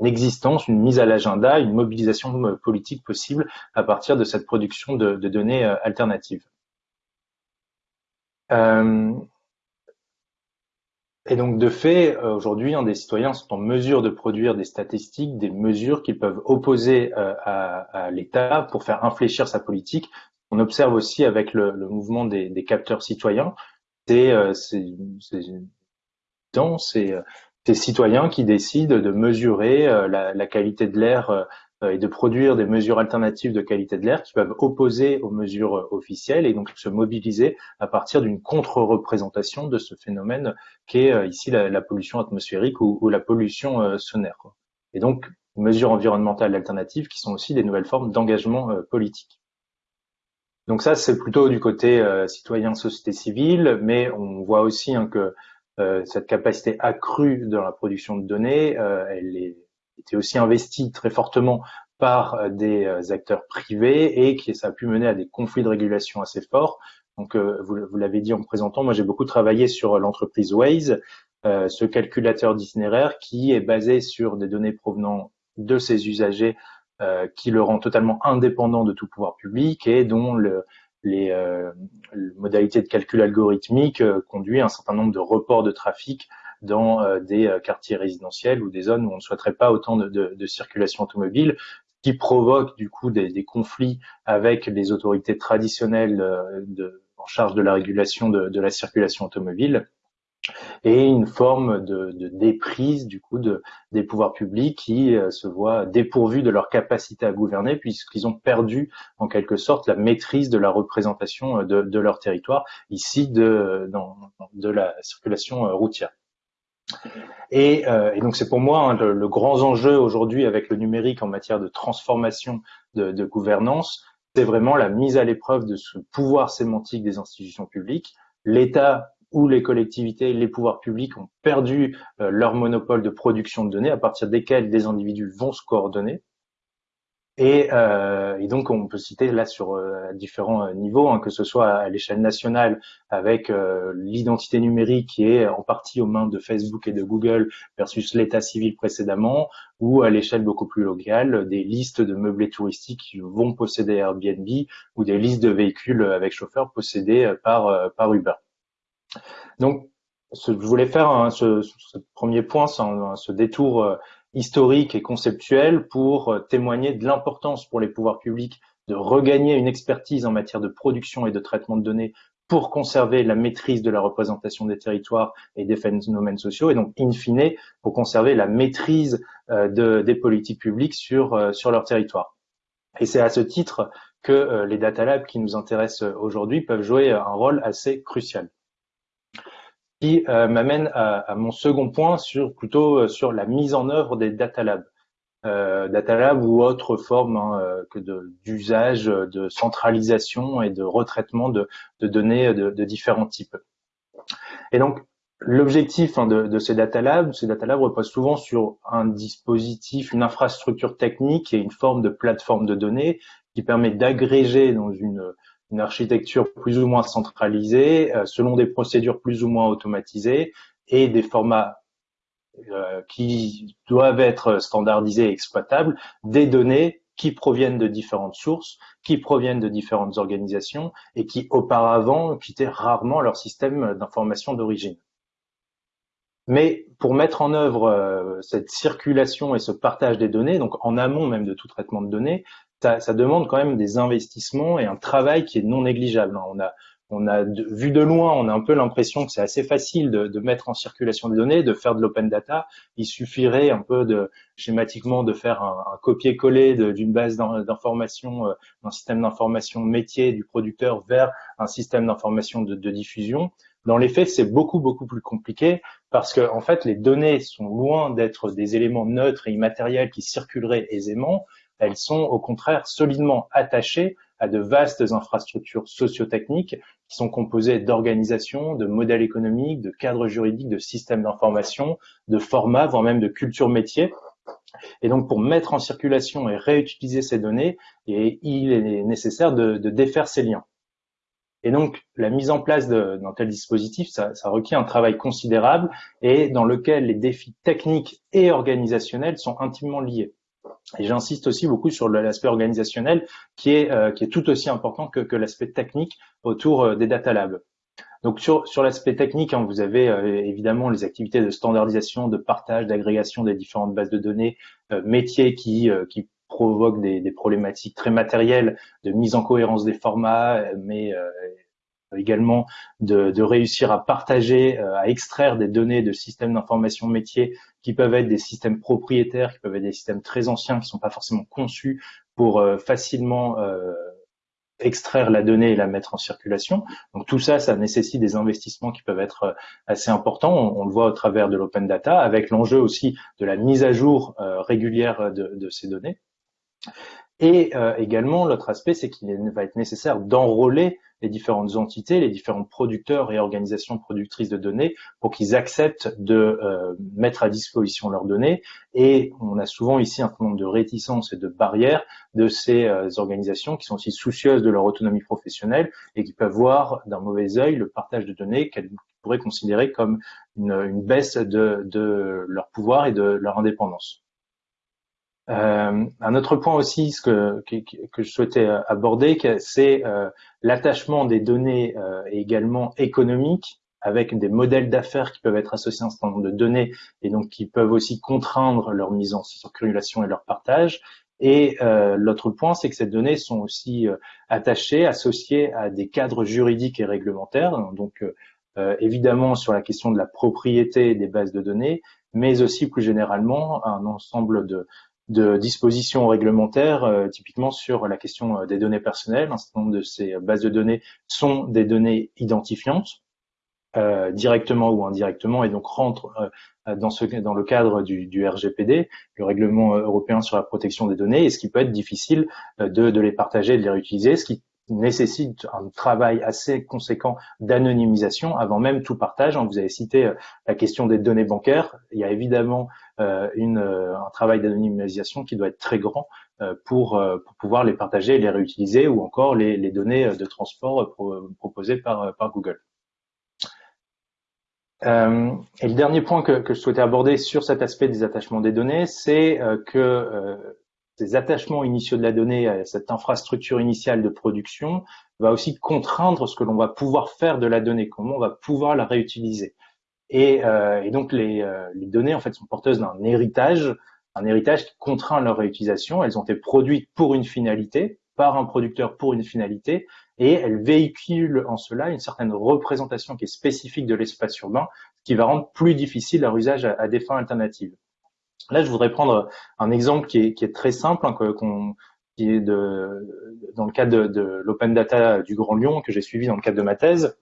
une existence, une mise à l'agenda, une mobilisation politique possible à partir de cette production de, données alternatives. Euh, et donc, de fait, aujourd'hui, des citoyens sont en mesure de produire des statistiques, des mesures qu'ils peuvent opposer à, l'État pour faire infléchir sa politique. On observe aussi avec le, mouvement des, capteurs citoyens, c'est c'est ces citoyens qui décident de mesurer euh, la, qualité de l'air euh, et de produire des mesures alternatives de qualité de l'air qui peuvent opposer aux mesures euh, officielles et donc se mobiliser à partir d'une contre-représentation de ce phénomène qui est ici la, pollution atmosphérique ou, la pollution sonore. Et donc, mesures environnementales alternatives qui sont aussi des nouvelles formes d'engagement politique. Donc ça, c'est plutôt du côté citoyen, société civile, mais on voit aussi hein, que euh, cette capacité accrue dans la production de données, euh, elle est, était aussi investie très fortement par euh, des acteurs privés et qui ça a pu mener à des conflits de régulation assez forts. Donc, vous, vous l'avez dit en me présentant, moi j'ai beaucoup travaillé sur l'entreprise Waze, ce calculateur d'itinéraire qui est basé sur des données provenant de ses usagers, qui le rend totalement indépendant de tout pouvoir public et dont le, les, euh, modalités de calcul algorithmique euh, conduit à un certain nombre de reports de trafic dans euh, des quartiers résidentiels ou des zones où on ne souhaiterait pas autant de, de, de circulation automobile, qui provoque du coup des, des, conflits avec les autorités traditionnelles de, en charge de la régulation de, de la circulation automobile et une forme de, de, déprise du coup de, des pouvoirs publics qui euh, se voient dépourvus de leur capacité à gouverner puisqu'ils ont perdu en quelque sorte la maîtrise de la représentation euh, de, de leur territoire ici de, dans, de la circulation euh, routière. Et, et donc c'est pour moi hein, le, grand enjeu aujourd'hui avec le numérique en matière de transformation de, gouvernance, c'est vraiment la mise à l'épreuve de ce pouvoir sémantique des institutions publiques. L'État où les collectivités, les pouvoirs publics ont perdu euh, leur monopole de production de données à partir desquelles des individus vont se coordonner. Et, euh, et, donc, on peut citer là sur euh, différents euh, niveaux, hein, que ce soit à l'échelle nationale avec euh, l'identité numérique qui est en partie aux mains de Facebook et de Google versus l'état civil précédemment, ou à l'échelle beaucoup plus locale, des listes de meublés touristiques qui vont posséder Airbnb ou des listes de véhicules avec chauffeur possédés par, par Uber. Donc, je voulais faire hein, ce, ce, premier point, ce détour historique et conceptuel pour euh, témoigner de l'importance pour les pouvoirs publics de regagner une expertise en matière de production et de traitement de données pour conserver la maîtrise de la représentation des territoires et des phénomènes sociaux, et donc, in fine, pour conserver la maîtrise euh, de, des politiques publiques sur, euh, sur leur territoire. Et c'est à ce titre que les data labs qui nous intéressent aujourd'hui peuvent jouer un rôle assez crucial qui euh, m'amène à, mon second point sur plutôt euh, sur la mise en œuvre des data labs. Euh, data lab ou autre forme hein, que d'usage de, centralisation et de retraitement de, données de, différents types. Et donc l'objectif hein, de, ces data labs, ces data labs reposent souvent sur un dispositif, une infrastructure technique et une forme de plateforme de données qui permet d'agréger dans une une architecture plus ou moins centralisée, euh, selon des procédures plus ou moins automatisées et des formats euh, qui doivent être standardisés et exploitables, des données qui proviennent de différentes sources, qui proviennent de différentes organisations et qui auparavant quittaient rarement leur système d'information d'origine. Mais pour mettre en œuvre euh, cette circulation et ce partage des données, donc en amont même de tout traitement de données, ça, demande quand même des investissements et un travail qui est non négligeable. On a, on a vu de loin, on a un peu l'impression que c'est assez facile de, mettre en circulation des données, de faire de l'open data. Il suffirait un peu de schématiquement de faire un, copier-coller d'une base d'information, euh, d'un système d'information métier du producteur vers un système d'information de, de, diffusion. Dans les faits, c'est beaucoup beaucoup plus compliqué parce que en fait, les données sont loin d'être des éléments neutres et immatériels qui circuleraient aisément elles sont au contraire solidement attachées à de vastes infrastructures socio-techniques qui sont composées d'organisations, de modèles économiques, de cadres juridiques, de systèmes d'information, de formats, voire même de culture métier. Et donc, pour mettre en circulation et réutiliser ces données, il est nécessaire de, défaire ces liens. Et donc, la mise en place d'un tel dispositif, ça, requiert un travail considérable et dans lequel les défis techniques et organisationnels sont intimement liés. Et j'insiste aussi beaucoup sur l'aspect organisationnel qui est, euh, qui est tout aussi important que, que l'aspect technique autour euh, des data labs. Donc sur, sur l'aspect technique, hein, vous avez euh, évidemment les activités de standardisation, de partage, d'agrégation des différentes bases de données, métiers qui, qui provoquent des, des, problématiques très matérielles de mise en cohérence des formats, mais également de, réussir à partager, à extraire des données de systèmes d'information métier qui peuvent être des systèmes propriétaires, qui peuvent être des systèmes très anciens, qui sont pas forcément conçus pour euh, facilement euh, extraire la donnée et la mettre en circulation. Donc tout ça, ça nécessite des investissements qui peuvent être euh, assez importants. On, le voit au travers de l'open data, avec l'enjeu aussi de la mise à jour régulière de, ces données. Et également, l'autre aspect, c'est qu'il va être nécessaire d'enrôler les différentes entités, les différents producteurs et organisations productrices de données pour qu'ils acceptent de euh, mettre à disposition leurs données. Et on a souvent ici un certain nombre de réticences et de barrières de ces euh, organisations qui sont aussi soucieuses de leur autonomie professionnelle et qui peuvent voir d'un mauvais œil le partage de données qu'elles pourraient considérer comme une, baisse de leur pouvoir et de leur indépendance. Euh, un autre point aussi ce que, que, je souhaitais aborder, c'est euh, l'attachement des données euh, également économiques avec des modèles d'affaires qui peuvent être associés à un certain nombre de données et donc qui peuvent aussi contraindre leur mise en circulation et leur partage. Et euh, l'autre point, c'est que ces données sont aussi attachées, associées à des cadres juridiques et réglementaires. Donc, évidemment, sur la question de la propriété des bases de données, mais aussi plus généralement un ensemble de, de dispositions réglementaires, euh, typiquement sur la question euh, des données personnelles. Un certain nombre de ces bases de données sont des données identifiantes, euh, directement ou indirectement, et donc rentrent dans, ce, dans le cadre du, RGPD, le règlement européen sur la protection des données, et ce qui peut être difficile de, les partager de les réutiliser, nécessite un travail assez conséquent d'anonymisation avant même tout partage. Vous avez cité la question des données bancaires. Il y a évidemment une, un travail d'anonymisation qui doit être très grand pour, pouvoir les partager et les réutiliser ou encore les, données de transport proposées par, Google. Euh, et le dernier point que, je souhaitais aborder sur cet aspect des attachements des données, c'est euh, que euh, ces attachements initiaux de la donnée à cette infrastructure initiale de production va aussi contraindre ce que l'on va pouvoir faire de la donnée, comment on va pouvoir la réutiliser. Et, euh, donc les, euh, les, données en fait sont porteuses d'un héritage, un héritage qui contraint leur réutilisation. Elles ont été produites pour une finalité, par un producteur pour une finalité, et elle véhicule en cela une certaine représentation qui est spécifique de l'espace urbain, ce qui va rendre plus difficile leur usage à, des fins alternatives. Là, je voudrais prendre un exemple qui est, très simple, hein, qui est dans le cadre de, l'Open Data du Grand Lyon que j'ai suivi dans le cadre de ma thèse.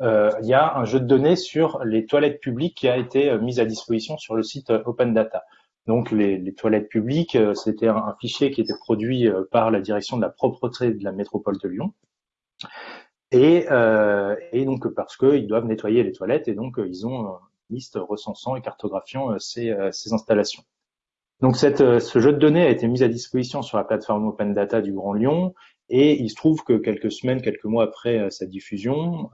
Euh, il y a un jeu de données sur les toilettes publiques qui a été mis à disposition sur le site Open Data. Donc les, toilettes publiques, euh, c'était un, fichier qui était produit euh, par la direction de la propreté de la métropole de Lyon. Et, euh, et donc parce qu'ils doivent nettoyer les toilettes et donc ils ont liste recensant et cartographiant ces, ces installations. Donc cette, ce jeu de données a été mis à disposition sur la plateforme Open Data du Grand Lyon et il se trouve que quelques semaines, quelques mois après sa diffusion,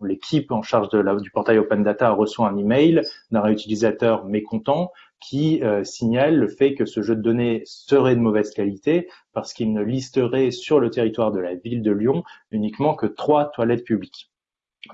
l'équipe en charge du portail Open Data reçoit un email d'un réutilisateur mécontent qui euh, signale le fait que ce jeu de données serait de mauvaise qualité parce qu'il ne listerait sur le territoire de la ville de Lyon uniquement que trois toilettes publiques.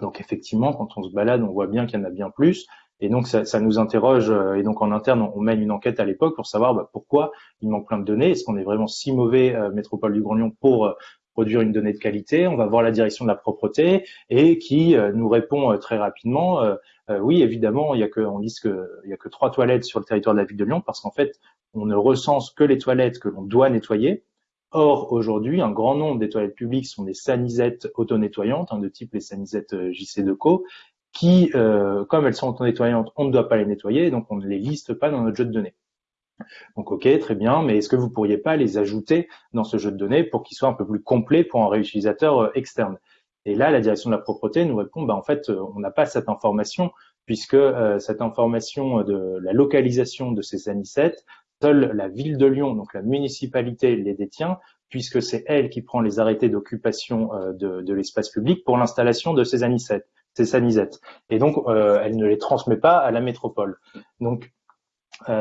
Donc effectivement, quand on se balade, on voit bien qu'il y en a bien plus. Et donc ça, nous interroge, euh, et donc en interne, on, mène une enquête à l'époque pour savoir bah, pourquoi il manque plein de données. Est-ce qu'on est vraiment si mauvais, euh, Métropole du Grand Lyon, pour produire une donnée de qualité, on va voir la direction de la propreté et qui euh, nous répond euh, très rapidement euh, oui évidemment il y a que on liste que il y a que trois toilettes sur le territoire de la ville de Lyon parce qu'en fait on ne recense que les toilettes que l'on doit nettoyer. Or aujourd'hui un grand nombre des toilettes publiques sont des sanisettes auto-nettoyantes hein, de type les sanisettes JC Deco qui comme elles sont auto-nettoyantes on ne doit pas les nettoyer donc on ne les liste pas dans notre jeu de données. Donc ok, très bien, mais est-ce que vous pourriez pas les ajouter dans ce jeu de données pour qu'ils soient un peu plus complets pour un réutilisateur euh, externe? Et là, la direction de la propreté nous répond, bah, en fait, euh, on n'a pas cette information puisque euh, cette information de la localisation de ces anisettes, seule la ville de Lyon, donc la municipalité, les détient, puisque c'est elle qui prend les arrêtés d'occupation de, de l'espace public pour l'installation de ces anisettes. Et donc, elle ne les transmet pas à la métropole. Donc, euh,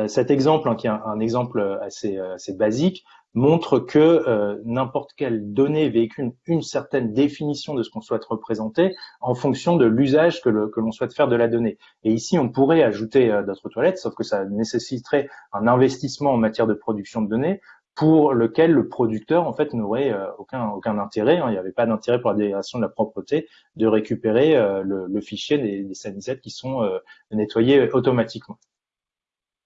cet exemple, hein, qui est un, exemple assez, euh, assez, basique, montre que euh, n'importe quelle donnée véhicule une certaine définition de ce qu'on souhaite représenter en fonction de l'usage que l'on souhaite faire de la donnée. Et ici, on pourrait ajouter d'autres toilettes, sauf que ça nécessiterait un investissement en matière de production de données pour lequel le producteur en fait n'aurait aucun intérêt. Hein. il n'y avait pas d'intérêt pour la délégation de la propreté de récupérer le, fichier des, des qui sont nettoyés automatiquement.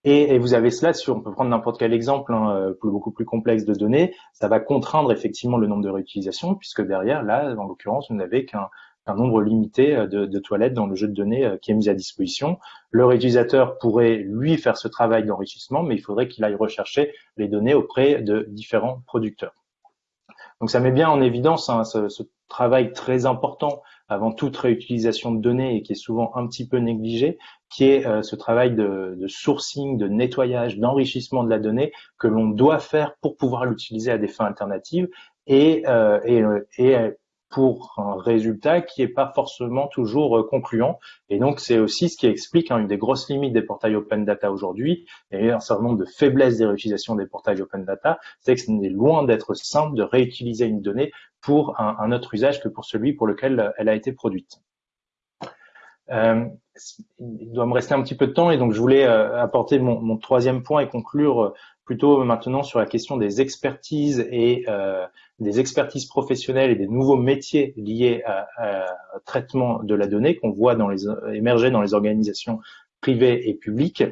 Et, vous avez cela sur, on peut prendre n'importe quel exemple, hein, euh, beaucoup plus complexe de données, ça va contraindre effectivement le nombre de réutilisations, puisque derrière, là, en l'occurrence, vous n'avez qu'un nombre limité euh, de, de, toilettes dans le jeu de données euh, qui est mis à disposition. Le réutilisateur pourrait, lui, faire ce travail d'enrichissement, mais il faudrait qu'il aille rechercher les données auprès de différents producteurs. Donc ça met bien en évidence hein, ce, ce, travail très important avant toute réutilisation de données et qui est souvent un petit peu négligé, qui est euh, ce travail de, de, sourcing, de nettoyage, d'enrichissement de la donnée que l'on doit faire pour pouvoir l'utiliser à des fins alternatives et, euh, et, euh, et, pour un résultat qui n'est pas forcément toujours euh, concluant. Et donc c'est aussi ce qui explique hein, une des grosses limites des portails open data aujourd'hui et un certain nombre de faiblesses des réutilisations des portails open data, c'est que ce n'est loin d'être simple de réutiliser une donnée pour un, autre usage que pour celui pour lequel elle a été produite. Euh, il doit me rester un petit peu de temps et donc je voulais euh, apporter mon, troisième point et conclure euh, plutôt maintenant sur la question des expertises et euh, des expertises professionnelles et des nouveaux métiers liés à, traitement de la donnée qu'on voit dans les, émerger dans les organisations privées et publiques.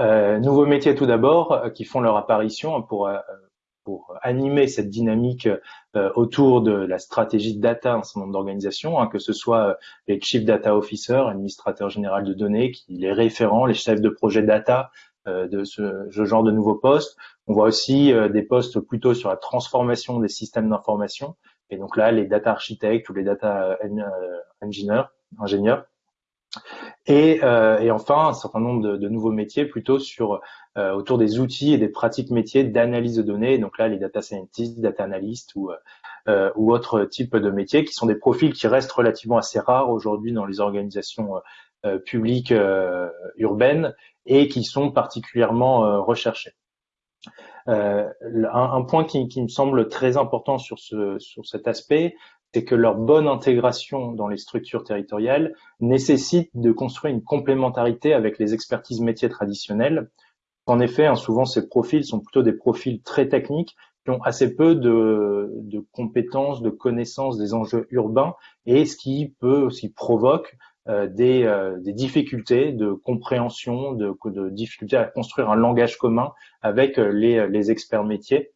Euh, nouveaux métiers tout d'abord qui font leur apparition pour pour animer cette dynamique euh, autour de la stratégie de data en ce moment d'organisation, hein, que ce soit euh, les chief data officers, administrateurs généraux de données, les référents, les chefs de projet data, de ce, genre de nouveaux postes. On voit aussi des postes plutôt sur la transformation des systèmes d'information. Et donc là, les data architectes ou les data engineers, ingénieurs. Et, et, enfin, un certain nombre de, nouveaux métiers plutôt sur autour des outils et des pratiques métiers d'analyse de données. Donc là, les data scientists, data analysts ou euh, ou autres types de métiers, qui sont des profils qui restent relativement assez rares aujourd'hui dans les organisations euh, euh, publiques urbaines et qui sont particulièrement recherchés. Euh, un, point qui, qui, me semble très important sur, ce, sur cet aspect, c'est que leur bonne intégration dans les structures territoriales nécessite de construire une complémentarité avec les expertises métiers traditionnelles. En effet, hein, souvent ces profils sont plutôt des profils très techniques ont assez peu de, de, compétences, de connaissances des enjeux urbains, et ce qui peut aussi provoque euh, des, euh, des, difficultés de compréhension, de, de, difficultés à construire un langage commun avec euh, les, les experts métiers.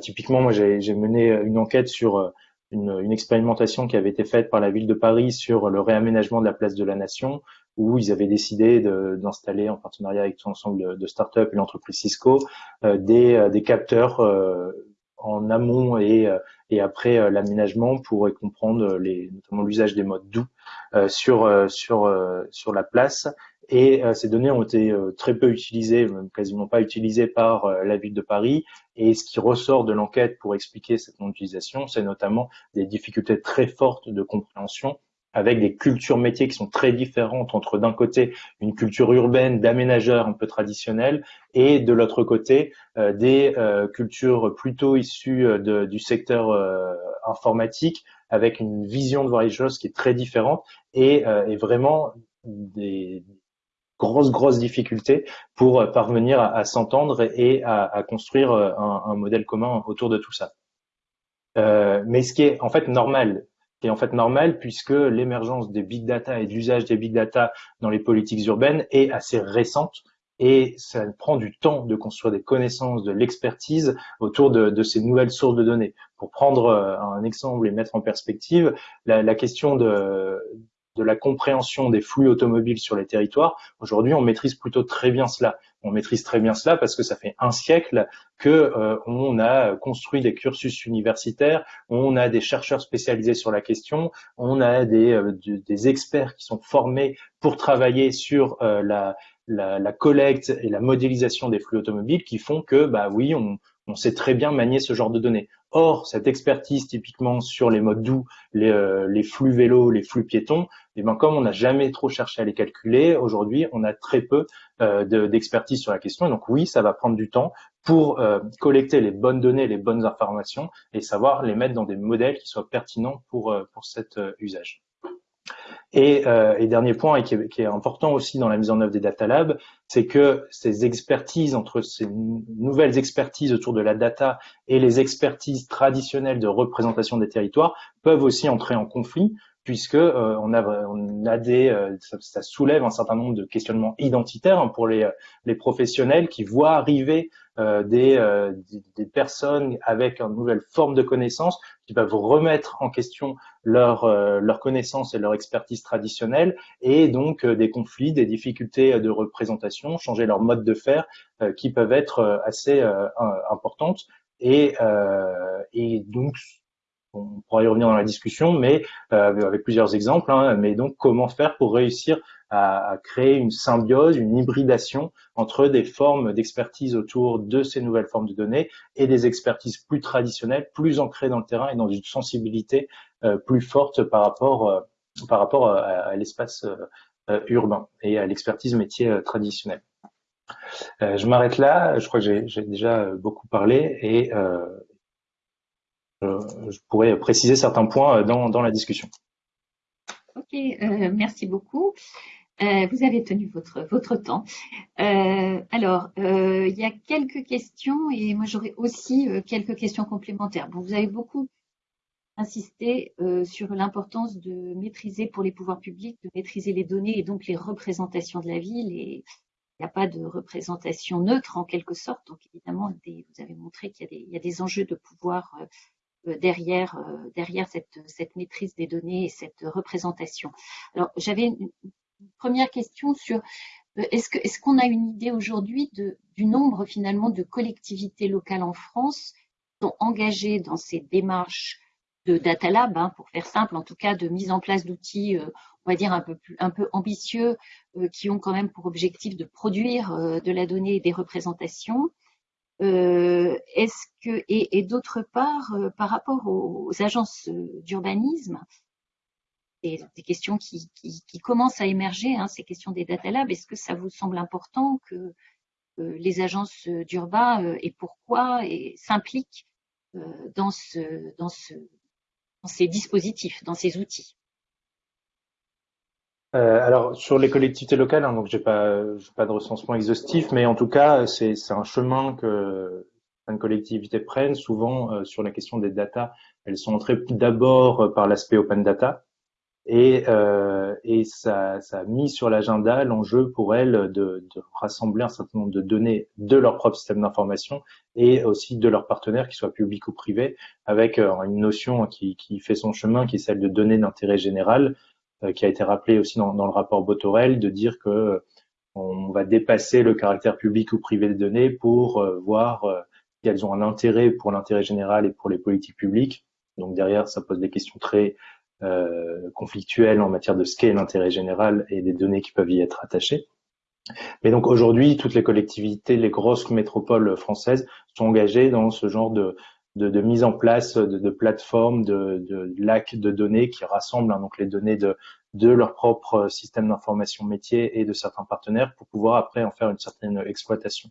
typiquement, moi, j'ai mené une enquête sur une, une, expérimentation qui avait été faite par la ville de Paris sur le réaménagement de la place de la Nation, où ils avaient décidé d'installer en partenariat avec tout ensemble de, de startups et l'entreprise Cisco euh, des, euh, des, capteurs euh, en amont et, et après l'aménagement pour comprendre les, notamment l'usage des modes doux sur, sur, sur la place. Et ces données ont été très peu utilisées, même quasiment pas utilisées par la ville de Paris. Et ce qui ressort de l'enquête pour expliquer cette non-utilisation, c'est notamment des difficultés très fortes de compréhension avec des cultures métiers qui sont très différentes entre d'un côté une culture urbaine d'aménageurs un peu traditionnels et de l'autre côté euh, des euh, cultures plutôt issues euh, du secteur informatique avec une vision de voir les choses qui est très différente et, vraiment des grosses grosses difficultés pour parvenir à, s'entendre et à, construire un, modèle commun autour de tout ça. mais ce qui est en fait normal qui est en fait normal puisque l'émergence des big data et de l'usage des big data dans les politiques urbaines est assez récente et ça prend du temps de construire des connaissances, de l'expertise autour de, de, ces nouvelles sources de données. Pour prendre euh, un exemple et mettre en perspective, la, la question de, de la compréhension des flux automobiles sur les territoires, aujourd'hui on maîtrise plutôt très bien cela on maîtrise très bien cela parce que ça fait un siècle que euh, on a construit des cursus universitaires, on a des chercheurs spécialisés sur la question, on a des, euh, experts qui sont formés pour travailler sur euh, la, collecte et la modélisation des flux automobiles qui font que, bah oui, on sait très bien manier ce genre de données. Or, cette expertise typiquement sur les modes doux, les, euh, flux vélos, les flux piétons, eh ben, comme on n'a jamais trop cherché à les calculer, aujourd'hui, on a très peu euh, d'expertise sur la question. Donc oui, ça va prendre du temps pour euh, collecter les bonnes données, les bonnes informations et savoir les mettre dans des modèles qui soient pertinents pour, pour cet usage. Et, euh, dernier point, et qui est, qui est, important aussi dans la mise en œuvre des data labs, c'est que ces expertises, entre ces nouvelles expertises autour de la data et les expertises traditionnelles de représentation des territoires, peuvent aussi entrer en conflit, puisque euh, on, a, on a des, euh, ça, ça, soulève un certain nombre de questionnements identitaires pour les, les professionnels qui voient arriver euh, des, euh, des, personnes avec une nouvelle forme de connaissance qui peuvent remettre en question leur, euh, leur connaissance et leur expertise traditionnelle et donc des conflits, des difficultés de représentation, changer leur mode de faire qui peuvent être assez importantes. Et, et donc, on pourra y revenir dans la discussion, mais avec plusieurs exemples. Hein, mais donc, comment faire pour réussir à, créer une symbiose, une hybridation entre des formes d'expertise autour de ces nouvelles formes de données et des expertises plus traditionnelles, plus ancrées dans le terrain et dans une sensibilité euh, plus forte par rapport, euh, par rapport à, l'espace euh, urbain et à l'expertise métier traditionnelle. je m'arrête là, je crois que j'ai déjà beaucoup parlé et je pourrais préciser certains points dans, dans la discussion. Ok, merci beaucoup. Euh, vous avez tenu votre, votre temps. Euh, alors, euh, il y a quelques questions et moi j'aurais aussi quelques questions complémentaires. Bon, vous avez beaucoup insisté sur l'importance de maîtriser pour les pouvoirs publics, de maîtriser les données et donc les représentations de la ville. Il n'y a pas de représentation neutre en quelque sorte. Donc évidemment, vous avez montré qu'il y, a des enjeux de pouvoir derrière, derrière cette, cette, maîtrise des données et cette représentation. Alors, j'avais une, première question sur est-ce qu'on a une idée aujourd'hui du nombre finalement de collectivités locales en France qui sont engagées dans ces démarches de Data Lab, hein, pour faire simple, en tout cas de mise en place d'outils, on va dire un peu plus, un peu ambitieux, qui ont quand même pour objectif de produire de la donnée et des représentations? Est-ce que et, d'autre part, par rapport aux agences d'urbanisme, des, des questions qui, commencent à émerger, hein, ces questions des data labs. Est-ce que ça vous semble important que euh, les agences d'urbain euh, et pourquoi s'impliquent euh, dans, ce, dans, ce, dans ces dispositifs, dans ces outils? Euh, alors sur les collectivités locales, hein, donc j'ai pas, pas de recensement exhaustif, mais en tout cas c'est un chemin que certaines collectivités prennent. Souvent euh, sur la question des data, elles sont entrées d'abord par l'aspect open data, et, euh, et ça, ça, a mis sur l'agenda l'enjeu pour elles de, de, rassembler un certain nombre de données de leur propre système d'information et aussi de leurs partenaires, qu'ils soient publics ou privés, avec euh, une notion qui, qui, fait son chemin, qui est celle de données d'intérêt général, euh, qui a été rappelée aussi dans, dans, le rapport Botorel, de dire que on va dépasser le caractère public ou privé des données pour euh, voir si elles ont un intérêt pour l'intérêt général et pour les politiques publiques. Donc derrière, ça pose des questions très euh, conflictuelles en matière de ce qu'est l'intérêt général et des données qui peuvent y être attachées. Mais donc aujourd'hui, toutes les collectivités, les grosses métropoles françaises sont engagées dans ce genre de, de, de mise en place de, de plateformes, de, de lacs de données qui rassemblent hein, donc les données de, de leur propre système d'information métier et de certains partenaires pour pouvoir après en faire une certaine exploitation.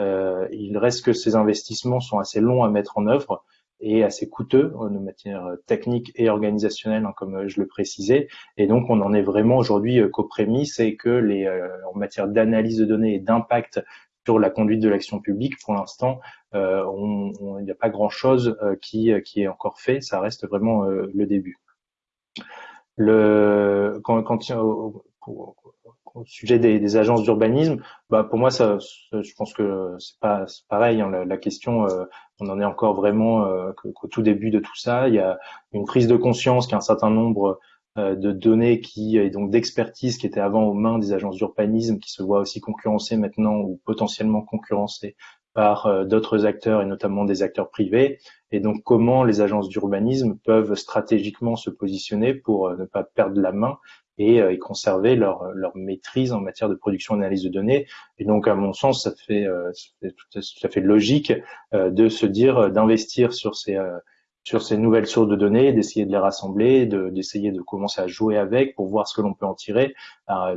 Euh, il reste que ces investissements sont assez longs à mettre en œuvre et assez coûteux de matière technique et organisationnelle, hein, comme je le précisais. Et donc, on en est vraiment aujourd'hui euh, qu'aux prémices et que les, euh, en matière d'analyse de données et d'impact sur la conduite de l'action publique, pour l'instant, euh, il n'y a pas grand-chose qui, qui est encore fait. Ça reste vraiment le début. Le, au sujet des, agences d'urbanisme, bah pour moi, ça, je pense que c'est pas pareil. Hein, la, question, euh, on en est encore vraiment euh, qu'au tout début de tout ça. Il y a une prise de conscience qu'un certain nombre euh, de données qui et donc d'expertise qui étaient avant aux mains des agences d'urbanisme, qui se voient aussi concurrencées maintenant ou potentiellement concurrencées par d'autres acteurs et notamment des acteurs privés. Et donc comment les agences d'urbanisme peuvent stratégiquement se positionner pour ne pas perdre la main et, euh, conserver leur, leur, maîtrise en matière de production et d'analyse de données? Et donc, à mon sens, ça fait, euh, tout, fait logique euh, de se dire d'investir sur ces sur ces nouvelles sources de données, d'essayer de les rassembler, d'essayer de, commencer à jouer avec pour voir ce que l'on peut en tirer,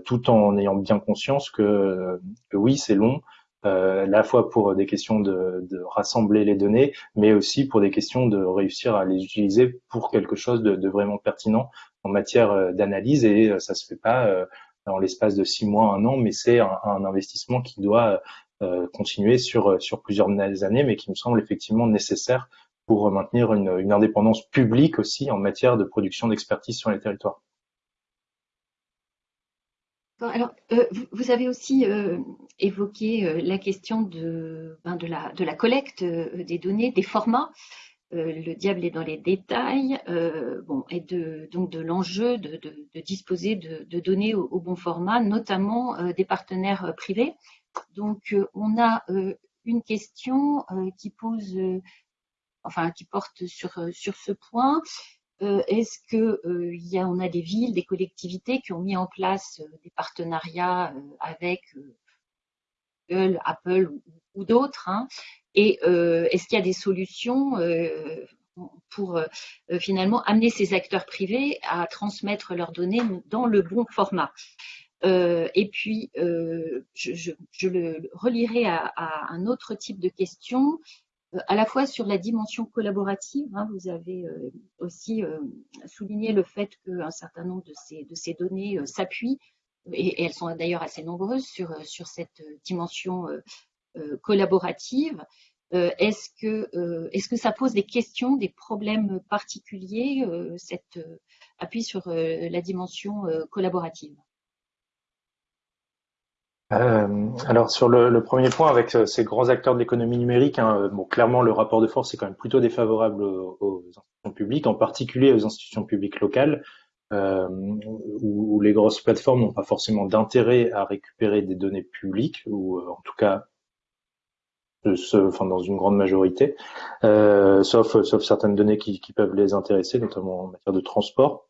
tout en ayant bien conscience que, oui, c'est long, euh, à la fois pour des questions de, de, rassembler les données, mais aussi pour des questions de réussir à les utiliser pour quelque chose de, de vraiment pertinent en matière euh, d'analyse. Et euh, ça se fait pas euh, dans l'espace de six mois, un an, mais c'est un, investissement qui doit continuer sur, sur plusieurs années, mais qui me semble effectivement nécessaire pour maintenir une, indépendance publique aussi en matière de production d'expertise sur les territoires. Alors, vous avez aussi évoqué la question de, ben, la, collecte des données, des formats. Euh, le diable est dans les détails, euh, bon, et de, donc de l'enjeu de, disposer de, données au, bon format, notamment euh, des partenaires privés. Donc, on a une question qui pose, enfin, qui porte sur, sur ce point. Est-ce que il y a, on a des villes, des collectivités qui ont mis en place des partenariats avec Google, Apple ou, d'autres hein, et euh, est-ce qu'il y a des solutions euh, pour euh, finalement amener ces acteurs privés à transmettre leurs données dans le bon format? Et puis, je, le relirai à, un autre type de question, à la fois sur la dimension collaborative. Hein, vous avez aussi souligné le fait qu'un certain nombre de ces, données s'appuient, et, elles sont d'ailleurs assez nombreuses sur, cette dimension euh, collaborative. Euh, est-ce que, euh, est-ce que ça pose des questions, des problèmes particuliers, cet appui sur la dimension collaborative? Alors sur le, premier point, avec ces grands acteurs de l'économie numérique, hein, bon, clairement le rapport de force est quand même plutôt défavorable aux, institutions publiques, en particulier aux institutions publiques locales, où, les grosses plateformes n'ont pas forcément d'intérêt à récupérer des données publiques, ou en tout cas dans une grande majorité, euh, sauf sauf certaines données qui, qui, peuvent les intéresser, notamment en matière de transport.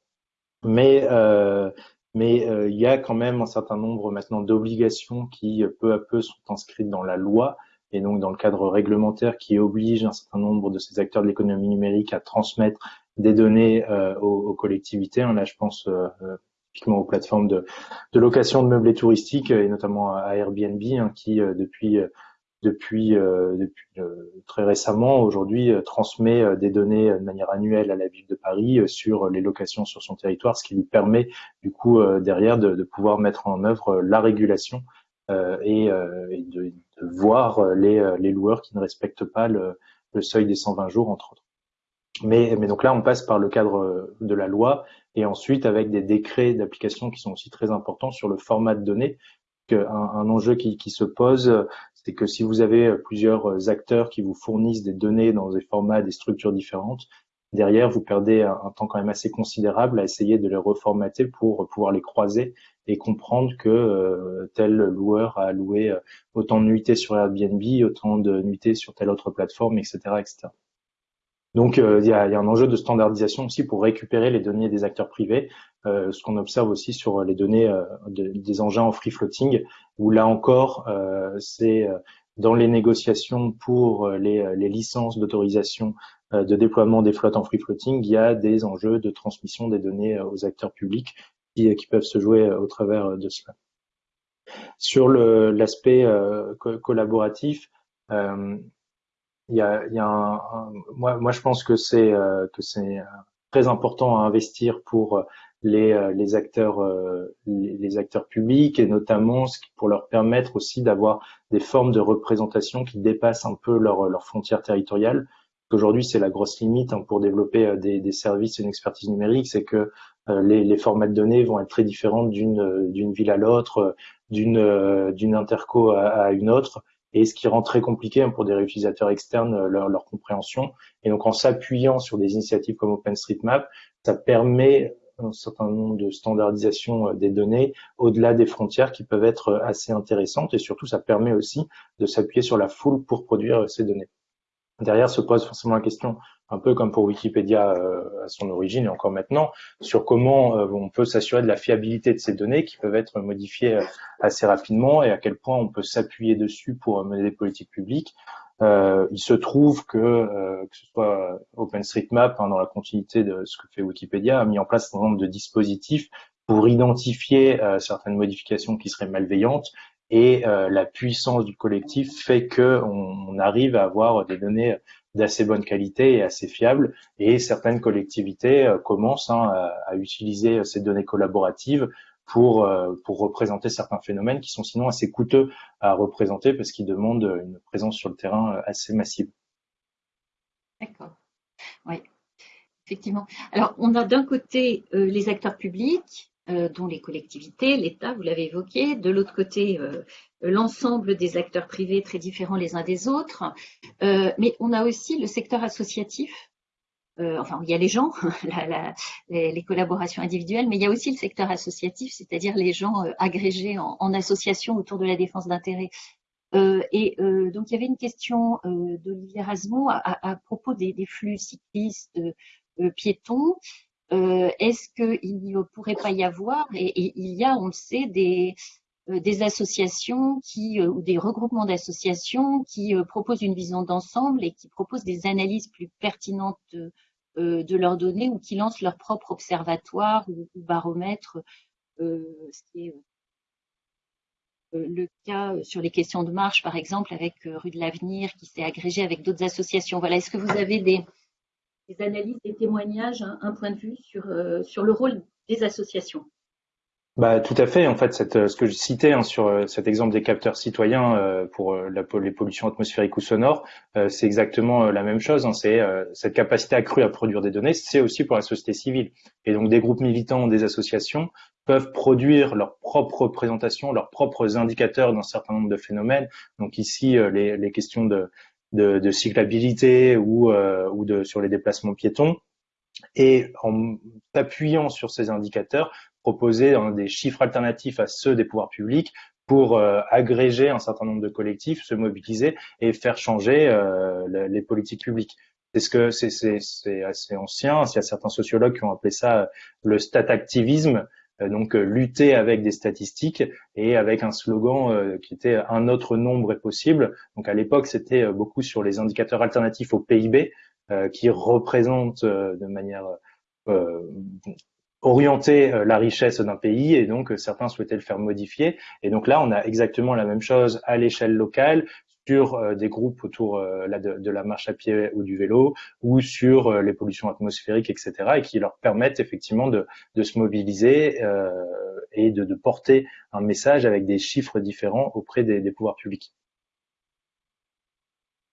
Mais euh, mais euh, il y a quand même un certain nombre maintenant d'obligations qui peu à peu sont inscrites dans la loi et donc dans le cadre réglementaire qui oblige un certain nombre de ces acteurs de l'économie numérique à transmettre des données euh, aux, aux, collectivités. Là, je pense euh, typiquement aux plateformes de, de, location de meublés touristiques et notamment à Airbnb hein, qui depuis depuis, euh, depuis euh, très récemment, aujourd'hui, euh, transmet des données de manière annuelle à la ville de Paris sur les locations sur son territoire, ce qui lui permet du coup derrière de, de pouvoir mettre en œuvre la régulation et, et de, de, voir les, les, loueurs qui ne respectent pas le, le, seuil des 120 jours, entre autres. Mais, mais donc là, on passe par le cadre de la loi et ensuite avec des décrets d'application qui sont aussi très importants sur le format de données. Un, un enjeu qui, qui, se pose, c'est que si vous avez euh, plusieurs euh, acteurs qui vous fournissent des données dans des formats, des structures différentes, derrière, vous perdez un, temps quand même assez considérable à essayer de les reformater pour pouvoir les croiser et comprendre que euh, tel loueur a loué autant de nuitées sur Airbnb, autant de nuitées sur telle autre plateforme, etc. etc. Donc il y, a, un enjeu de standardisation aussi pour récupérer les données des acteurs privés, ce qu'on observe aussi sur les données des engins en free floating, où là encore, euh, c'est euh, dans les négociations pour euh, les, les licences d'autorisation de déploiement des flottes en free floating, il y a des enjeux de transmission des données aux acteurs publics qui, qui peuvent se jouer au travers de cela. Sur l'aspect collaboratif, il y a, il y a un, moi, moi, je pense que c'est que c'est très important à investir pour les, euh, les acteurs euh, les, acteurs publics et notamment ce qui, pour leur permettre aussi d'avoir des formes de représentation qui dépassent un peu leurs leur frontières territoriales. Aujourd'hui, c'est la grosse limite hein, pour développer euh, des, des, services et une expertise numérique, c'est que les, les, formats de données vont être très différents d'une d'une ville à l'autre, d'une d'une interco à, une autre, et ce qui rend très compliqué hein, pour des réutilisateurs externes leur, leur compréhension. Et donc, en s'appuyant sur des initiatives comme OpenStreetMap, ça permet un certain nombre de standardisation euh, des données au-delà des frontières qui peuvent être euh, assez intéressantes et surtout ça permet aussi de s'appuyer sur la foule pour produire euh, ces données. Derrière se pose forcément la question, un peu comme pour Wikipédia à son origine et encore maintenant, sur comment on peut s'assurer de la fiabilité de ces données qui peuvent être modifiées assez rapidement et à quel point on peut s'appuyer dessus pour mener des politiques publiques. Euh, il se trouve que, euh, que ce soit OpenStreetMap, hein, dans la continuité de ce que fait Wikipédia, a mis en place un nombre de dispositifs pour identifier euh, certaines modifications qui seraient malveillantes et euh, la puissance du collectif fait que on, arrive à avoir des données d'assez bonne qualité et assez fiables et certaines collectivités euh, commencent hein, à, utiliser ces données collaboratives pour, euh, pour représenter certains phénomènes qui sont sinon assez coûteux à représenter parce qu'ils demandent une présence sur le terrain assez massive. D'accord. Oui, effectivement. Alors, on a d'un côté les acteurs publics, dont les collectivités, l'État, vous l'avez évoqué, de l'autre côté, euh, l'ensemble des acteurs privés très différents les uns des autres, mais on a aussi le secteur associatif euh, enfin, il y a les gens, les, collaborations individuelles, mais il y a aussi le secteur associatif, c'est-à-dire les gens euh, agrégés en, association autour de la défense d'intérêts. Euh, et euh, donc, il y avait une question euh, d'Olivier Rasmont à, propos des flux cyclistes piétons. Est-ce qu'il ne pourrait pas y avoir, et, il y a, on le sait, des, des associations qui, ou des regroupements d'associations qui proposent une vision d'ensemble et qui proposent des analyses plus pertinentes euh, de leurs données ou qui lancent leur propre observatoire ou, baromètre, euh, ce qui est euh, le cas sur les questions de marche, par exemple, avec Rue de l'Avenir qui s'est agrégé avec d'autres associations. Voilà, est-ce que vous avez des, des analyses, des témoignages, un, un, point de vue sur, sur le rôle des associations bah, tout à fait. En fait, euh, ce que je citais hein, sur euh, cet exemple des capteurs citoyens euh, pour les pollutions atmosphériques ou sonores, c'est exactement la même chose. Hein, c'est cette capacité accrue à produire des données, c'est aussi pour la société civile. Et donc, des groupes militants, des associations peuvent produire leurs propres représentations, leurs propres indicateurs d'un certain nombre de phénomènes. Donc ici, les questions de, de, cyclabilité ou, ou de, sur les déplacements piétons et en appuyant sur ces indicateurs, proposer des chiffres alternatifs à ceux des pouvoirs publics pour euh, agréger un certain nombre de collectifs, se mobiliser et faire changer euh, les politiques publiques. C'est ce que c'est assez ancien. Il y a certains sociologues qui ont appelé ça le stat-activisme, euh, donc lutter avec des statistiques et avec un slogan qui était un autre nombre est possible. Donc à l'époque, c'était beaucoup sur les indicateurs alternatifs au PIB qui représentent de manière orienter euh, la richesse d'un pays et donc euh, certains souhaitaient le faire modifier. Et donc là, on a exactement la même chose à l'échelle locale sur euh, des groupes autour de, la marche à pied ou du vélo ou sur les pollutions atmosphériques, etc. et qui leur permettent effectivement de, se mobiliser et de, porter un message avec des chiffres différents auprès des, pouvoirs publics.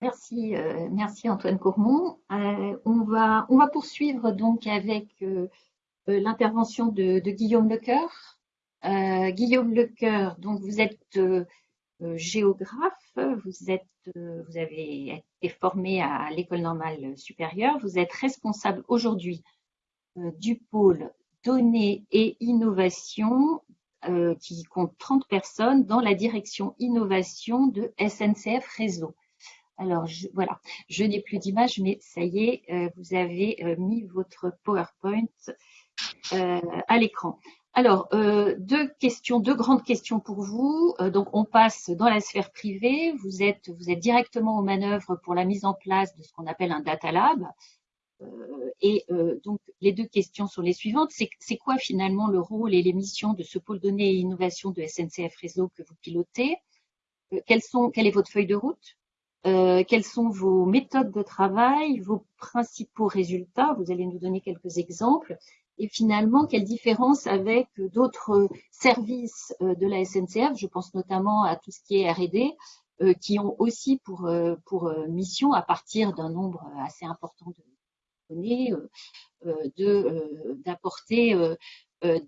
Merci, merci Antoine Courmont. on, va, on va poursuivre donc avec euh, l'intervention de, Guillaume Lecoeur. Euh, Guillaume Lecoeur, donc vous êtes euh, géographe, vous, êtes, vous avez été formé à l'école normale supérieure, vous êtes responsable aujourd'hui du pôle données et innovation qui compte 30 personnes dans la direction innovation de SNCF Réseau. Alors voilà, je n'ai plus d'image, mais ça y est, vous avez mis votre PowerPoint euh, à l'écran. Alors, euh, deux questions, deux grandes questions pour vous. Euh, donc, on passe dans la sphère privée. Vous êtes, vous êtes directement aux manœuvres pour la mise en place de ce qu'on appelle un data lab. et donc, les deux questions sont les suivantes. C'est quoi finalement le rôle et les missions de ce pôle données et innovation de SNCF Réseau que vous pilotez? Quelle est votre feuille de route? Quelles sont vos méthodes de travail, vos principaux résultats? Vous allez nous donner quelques exemples et finalement quelle différence avec d'autres services euh, de la SNCF, je pense notamment à tout ce qui est R&D, euh, qui ont aussi pour, euh, mission, à partir d'un nombre assez important de données, d'apporter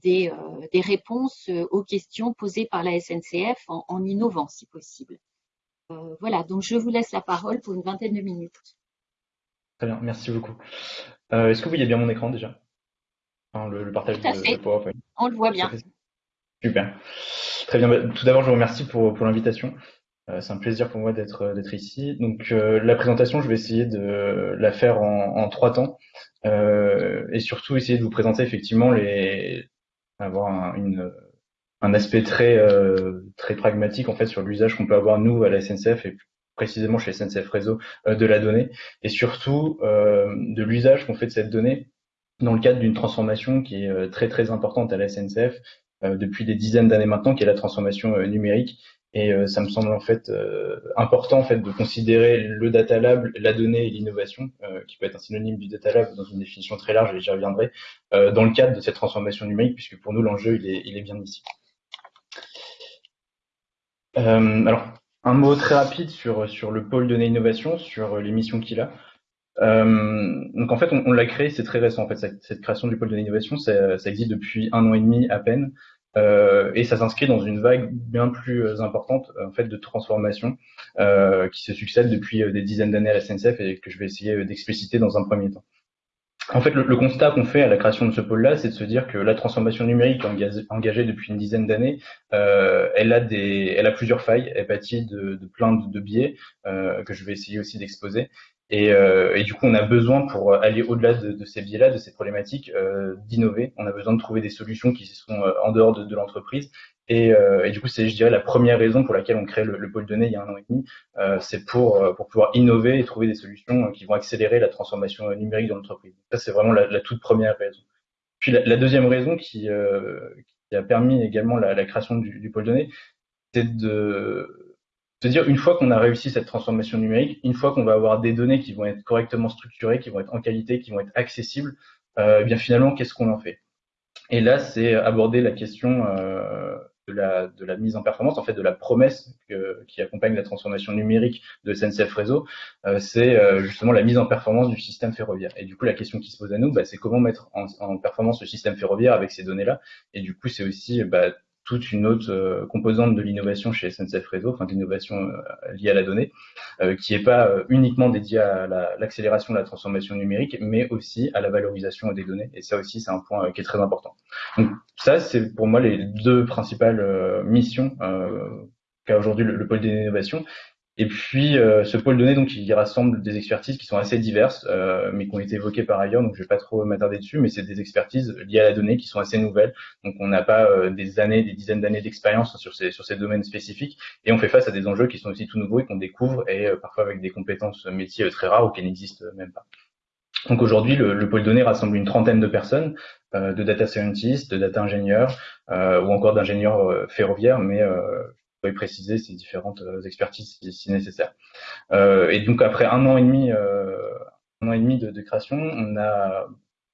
des, réponses aux questions posées par la SNCF en innovant si possible. voilà, donc je vous laisse la parole pour une vingtaine de minutes. Très bien, merci beaucoup. Est-ce que vous voyez bien mon écran déjà? Le, partage de, PowerPoint. On le voit bien. Super. Très bien. Bah, tout d'abord, je vous remercie pour, pour l'invitation. Euh, c'est un plaisir pour moi d'être euh, d'être ici. Donc euh, la présentation, je vais essayer de la faire en, en trois temps et surtout essayer de vous présenter effectivement les avoir un, une, un aspect très très pragmatique en fait sur l'usage qu'on peut avoir nous à la SNCF et précisément chez SNCF Réseau de la donnée et surtout de l'usage qu'on fait de cette donnée dans le cadre d'une transformation qui est euh, très très importante à la SNCF euh, depuis des dizaines d'années maintenant, qui est la transformation euh, numérique. Et ça me semble en fait important en fait de considérer le data lab, la donnée et l'innovation, qui peut être un synonyme du data lab dans une définition très large, et j'y reviendrai, dans le cadre de cette transformation numérique, puisque pour nous l'enjeu il est, bien ici. alors un mot très rapide sur sur le pôle donnée innovation, sur les missions qu'il a. Euh, donc en fait, on, on l'a créé, c'est très récent en fait. Cette, cette, création du pôle de l'innovation, ça, ça, existe depuis un an et demi à peine, euh, et ça s'inscrit dans une vague bien plus euh, importante en fait de transformation euh, qui se succède depuis euh, des dizaines d'années à la SNCF et que je vais essayer d'expliciter dans un premier temps. En fait, le, le constat qu'on fait à la création de ce pôle-là, c'est de se dire que la transformation numérique engagée, depuis une dizaine d'années, euh, elle a elle a plusieurs failles, elle pâtit de, de plein de, de biais euh, que je vais essayer aussi d'exposer. Et, euh, du coup, on a besoin, pour aller au-delà de, de, ces biais-là, de ces problématiques, euh, d'innover. On a besoin de trouver des solutions qui sont euh, en dehors de, de l'entreprise. Et, euh, et, du coup, c'est, je dirais, la première raison pour laquelle on crée le, le pôle données il y a un an et demi. Euh, c'est pour, pour pouvoir innover et trouver des solutions qui vont accélérer la transformation numérique de l'entreprise. Ça, c'est vraiment la, la, toute première raison. Puis la, la deuxième raison qui, qui, a permis également la, la création du, du pôle données, c'est de dire une fois qu'on a réussi cette transformation numérique, une fois qu'on va avoir des données qui vont être correctement structurées, qui vont être en qualité, qui vont être accessibles, euh, eh bien finalement, qu'est-ce qu'on en fait? Et là, c'est aborder la question euh, de, la, mise en performance, en fait, de la promesse qui accompagne la transformation numérique de SNCF Réseau, euh, c'est justement la mise en performance du système ferroviaire. Et du coup, la question qui se pose à nous, bah, c'est comment mettre en, en, performance le système ferroviaire avec ces données-là? Et du coup, c'est aussi bah, toute une autre composante de l'innovation chez SNCF Réseau, enfin d'innovation liée à la donnée, qui n'est pas uniquement dédiée à l'accélération de la transformation numérique, mais aussi à la valorisation des données. Et ça aussi, c'est un point qui est très important. Donc ça, c'est pour moi les deux principales missions qu'a aujourd'hui le, le, pôle d'innovation. Et puis, euh, ce pôle donné, donc, il rassemble des expertises qui sont assez diverses, euh, mais qui ont été évoquées par ailleurs, donc je vais pas trop m'attarder dessus, mais c'est des expertises liées à la donnée qui sont assez nouvelles. Donc, on n'a pas euh, des années, des dizaines d'années d'expérience sur ces, sur ces domaines spécifiques, et on fait face à des enjeux qui sont aussi tout nouveaux et qu'on découvre, et parfois avec des compétences métiers très rares ou qui n'existent même pas. Donc aujourd'hui, le, le, pôle données rassemble une trentaine de personnes, de data scientists, de data ingénieurs, ou encore d'ingénieurs ferroviaires, mais préciser ces différentes euh, expertises si, nécessaire. Euh, et donc après un an et demi, euh, un an et demi de, création, on a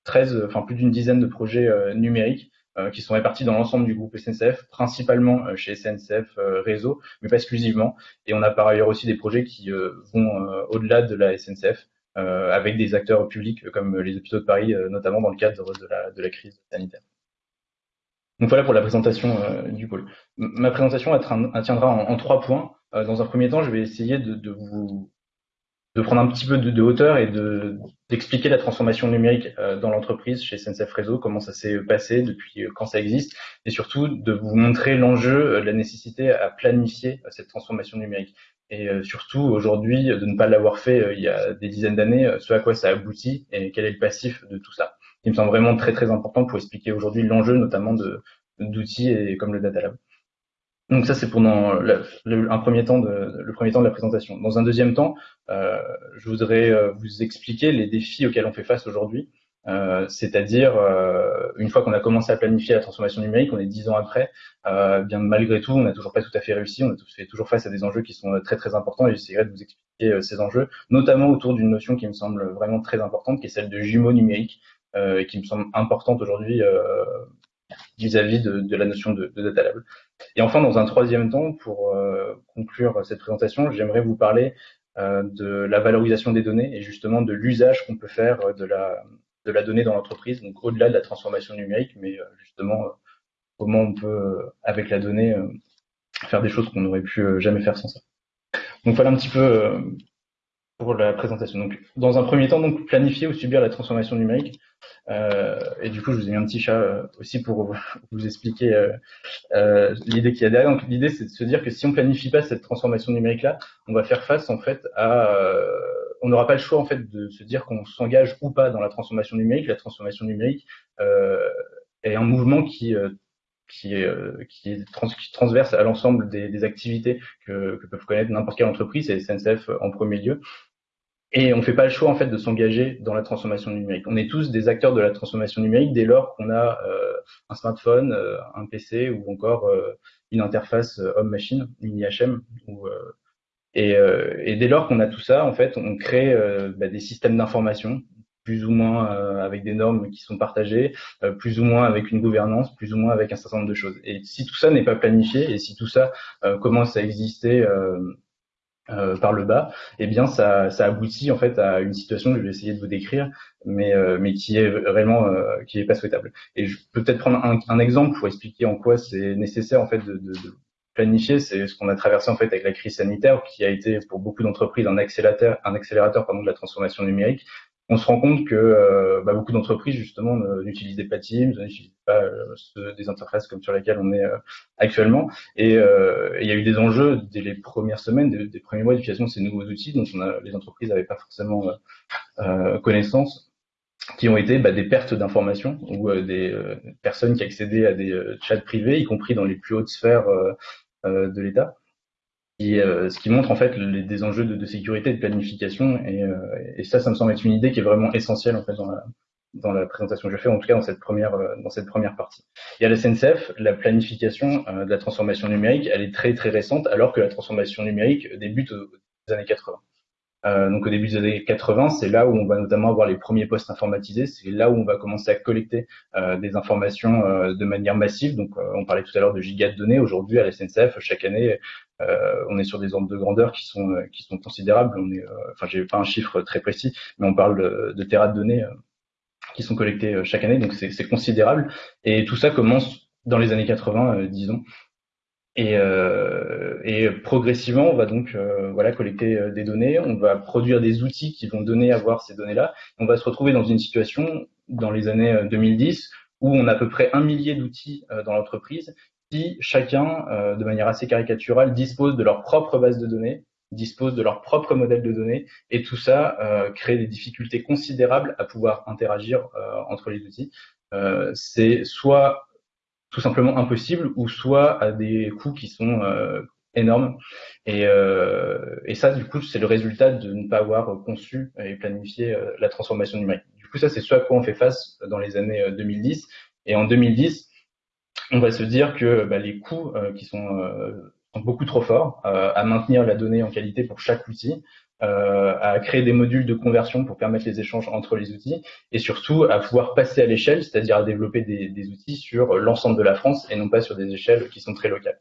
13, enfin plus d'une dizaine de projets numériques qui sont répartis dans l'ensemble du groupe SNCF, principalement chez SNCF Réseau, mais pas exclusivement. Et on a par ailleurs aussi des projets qui vont au-delà de la SNCF, avec des acteurs publics comme les hôpitaux de Paris, notamment dans le cadre de la crise sanitaire. Donc voilà pour la présentation euh, du pôle. Ma présentation tiendra en, trois points. Euh, dans un premier temps, je vais essayer de, vous de prendre un petit peu de, hauteur et de d'expliquer la transformation numérique euh, dans l'entreprise chez SNCF Réseau, comment ça s'est passé depuis quand ça existe, et surtout de vous montrer l'enjeu, la nécessité à planifier cette transformation numérique. Et surtout aujourd'hui de ne pas l'avoir fait il y a des dizaines d'années, ce à quoi ça aboutit et quel est le passif de tout ça qui me semble vraiment très très important pour expliquer aujourd'hui l'enjeu notamment d'outils et comme le Data Lab. Donc ça c'est pendant le, un premier temps de, le premier temps de la présentation. Dans un deuxième temps, euh, je voudrais euh, vous expliquer les défis auxquels on fait face aujourd'hui. Euh, c'est-à-dire euh, une fois qu'on a commencé à planifier la transformation numérique, on est dix ans après, euh, bien malgré tout, on n'a toujours pas tout à fait réussi, on fait toujours face à des enjeux qui sont très très importants et j'essaierai de vous expliquer ces enjeux, notamment autour d'une notion qui me semble vraiment très importante, qui est celle de jumeaux numériques, euh, et qui me semble importante aujourd'hui euh, vis-à-vis de, de, la notion de, de, data lab. Et enfin, dans un troisième temps, pour euh, conclure cette présentation, j'aimerais vous parler de la valorisation des données et justement de l'usage qu'on peut faire de la, de la donnée dans l'entreprise, donc au-delà de la transformation numérique, mais justement comment on peut, avec la donnée, faire des choses qu'on n'aurait pu jamais faire sans ça. Donc voilà un petit peu pour la présentation. Donc, dans un premier temps, donc planifier ou subir la transformation numérique. Euh, et du coup, je vous ai mis un petit chat euh, aussi pour vous expliquer euh, l'idée qu'il y a derrière. Donc, l'idée, c'est de se dire que si on planifie pas cette transformation numérique-là, on va faire face en fait à, on n'aura pas le choix en fait de se dire qu'on s'engage ou pas dans la transformation numérique. La transformation numérique est un mouvement qui qui transverse à l'ensemble des, des, activités que, que peuvent connaître n'importe quelle entreprise, et SNCF en premier lieu. Et on ne fait pas le choix en fait de s'engager dans la transformation numérique. On est tous des acteurs de la transformation numérique dès lors qu'on a euh, un smartphone, euh, un PC ou encore euh, une interface homme-machine, une IHM. Ou, et, et, dès lors qu'on a tout ça, en fait, on crée bah, des systèmes d'information plus ou moins avec des normes qui sont partagées, plus ou moins avec une gouvernance, plus ou moins avec un certain nombre de choses. Et si tout ça n'est pas planifié et si tout ça commence à exister euh, par le bas, eh bien ça, ça, aboutit en fait à une situation que je vais essayer de vous décrire, mais, euh, mais qui est vraiment euh, qui est pas souhaitable. Et je peux peut-être prendre un, un, exemple pour expliquer en quoi c'est nécessaire en fait de, de, de planifier. C'est ce qu'on a traversé en fait avec la crise sanitaire, qui a été pour beaucoup d'entreprises un accélérateur, un accélérateur pardon, de la transformation numérique on se rend compte que euh, bah, beaucoup d'entreprises justement n'utilisent pas Teams, n'utilisent pas euh, des interfaces comme sur lesquelles on est euh, actuellement. Et il y a eu des enjeux dès les premières semaines, des, premiers mois d'utilisation de ces nouveaux outils dont on a, les entreprises n'avaient pas forcément connaissance, qui ont été bah, des pertes d'informations ou des personnes qui accédaient à des chats privés, y compris dans les plus hautes sphères de l'État. Euh, ce qui montre en fait les, des enjeux de, de, sécurité et de planification. Et, euh, et, ça, ça me semble être une idée qui est vraiment essentielle en fait dans la, dans la présentation que je fais, en tout cas dans cette première, euh, dans cette première partie. Et à la SNCF, la planification de la transformation numérique, elle est très très récente, alors que la transformation numérique débute aux années 80. Euh, donc au début des années 80, c'est là où on va notamment avoir les premiers postes informatisés, c'est là où on va commencer à collecter euh, des informations euh, de manière massive. Donc euh, on parlait tout à l'heure de gigas de données. Aujourd'hui à la SNCF, chaque année, euh, on est sur des ordres de grandeur qui sont qui sont considérables. On est, enfin j'ai pas un chiffre très précis, mais on parle de, de terras de données qui sont collectés chaque année, donc c'est considérable. Et tout ça commence dans les années 80, disons. Et, et, progressivement, on va donc voilà collecter des données, on va produire des outils qui vont donner à voir ces données-là. On va se retrouver dans une situation dans les années 2010 où on a à peu près un millier d'outils dans l'entreprise qui chacun, de manière assez caricaturale, dispose de leur propre base de données, disposent de leur propre modèle de données et tout ça euh, crée des difficultés considérables à pouvoir interagir euh, entre les outils. Euh, c'est soit tout simplement impossible ou soit à des coûts qui sont énormes. Et, et, ça, du coup, c'est le résultat de ne pas avoir conçu et planifié la transformation numérique. Du coup, ça, c'est ce à quoi on fait face dans les années 2010. Et en 2010, on va se dire que bah, les coûts qui sont sont beaucoup trop forts euh, à maintenir la donnée en qualité pour chaque outil, euh, à créer des modules de conversion pour permettre les échanges entre les outils, et surtout à pouvoir passer à l'échelle, c'est-à-dire à développer des, outils sur l'ensemble de la France et non pas sur des échelles qui sont très locales.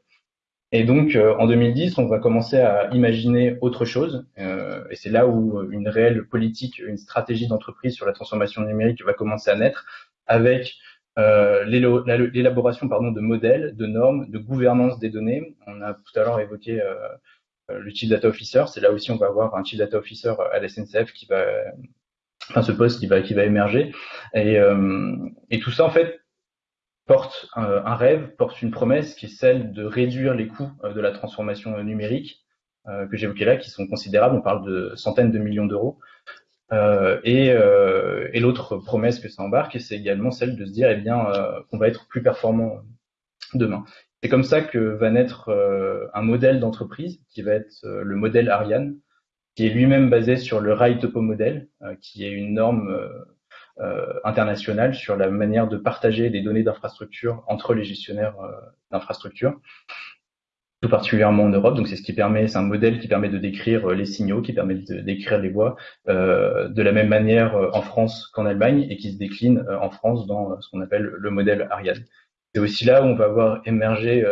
Et donc, euh, en 2010, on va commencer à imaginer autre chose. Euh, et c'est là où une réelle politique, une stratégie d'entreprise sur la transformation numérique va commencer à naître, avec euh, l'élaboration pardon de modèles, de normes, de gouvernance des données. On a tout à l'heure évoqué euh, le Chief Data Officer. C'est là aussi on va avoir un Chief Data Officer à la SNCF qui va, enfin ce poste qui va qui va émerger. Et, et tout ça en fait porte un, rêve, porte une promesse qui est celle de réduire les coûts de la transformation numérique que j'évoquais là, qui sont considérables. On parle de centaines de millions d'euros. Euh, et, euh, l'autre promesse que ça embarque, c'est également celle de se dire, eh bien, euh, qu'on va être plus performant demain. C'est comme ça que va naître un modèle d'entreprise qui va être le modèle Ariane, qui est lui-même basé sur le Rail Topo Model, qui est une norme internationale sur la manière de partager des données d'infrastructure entre les gestionnaires d'infrastructure tout particulièrement en Europe. Donc c'est ce qui permet, c'est un modèle qui permet de décrire euh, les signaux, qui permet de décrire les voies euh, de la même manière euh, en France qu'en Allemagne et qui se décline euh, en France dans ce qu'on appelle le modèle Ariane. C'est aussi là où on va voir émerger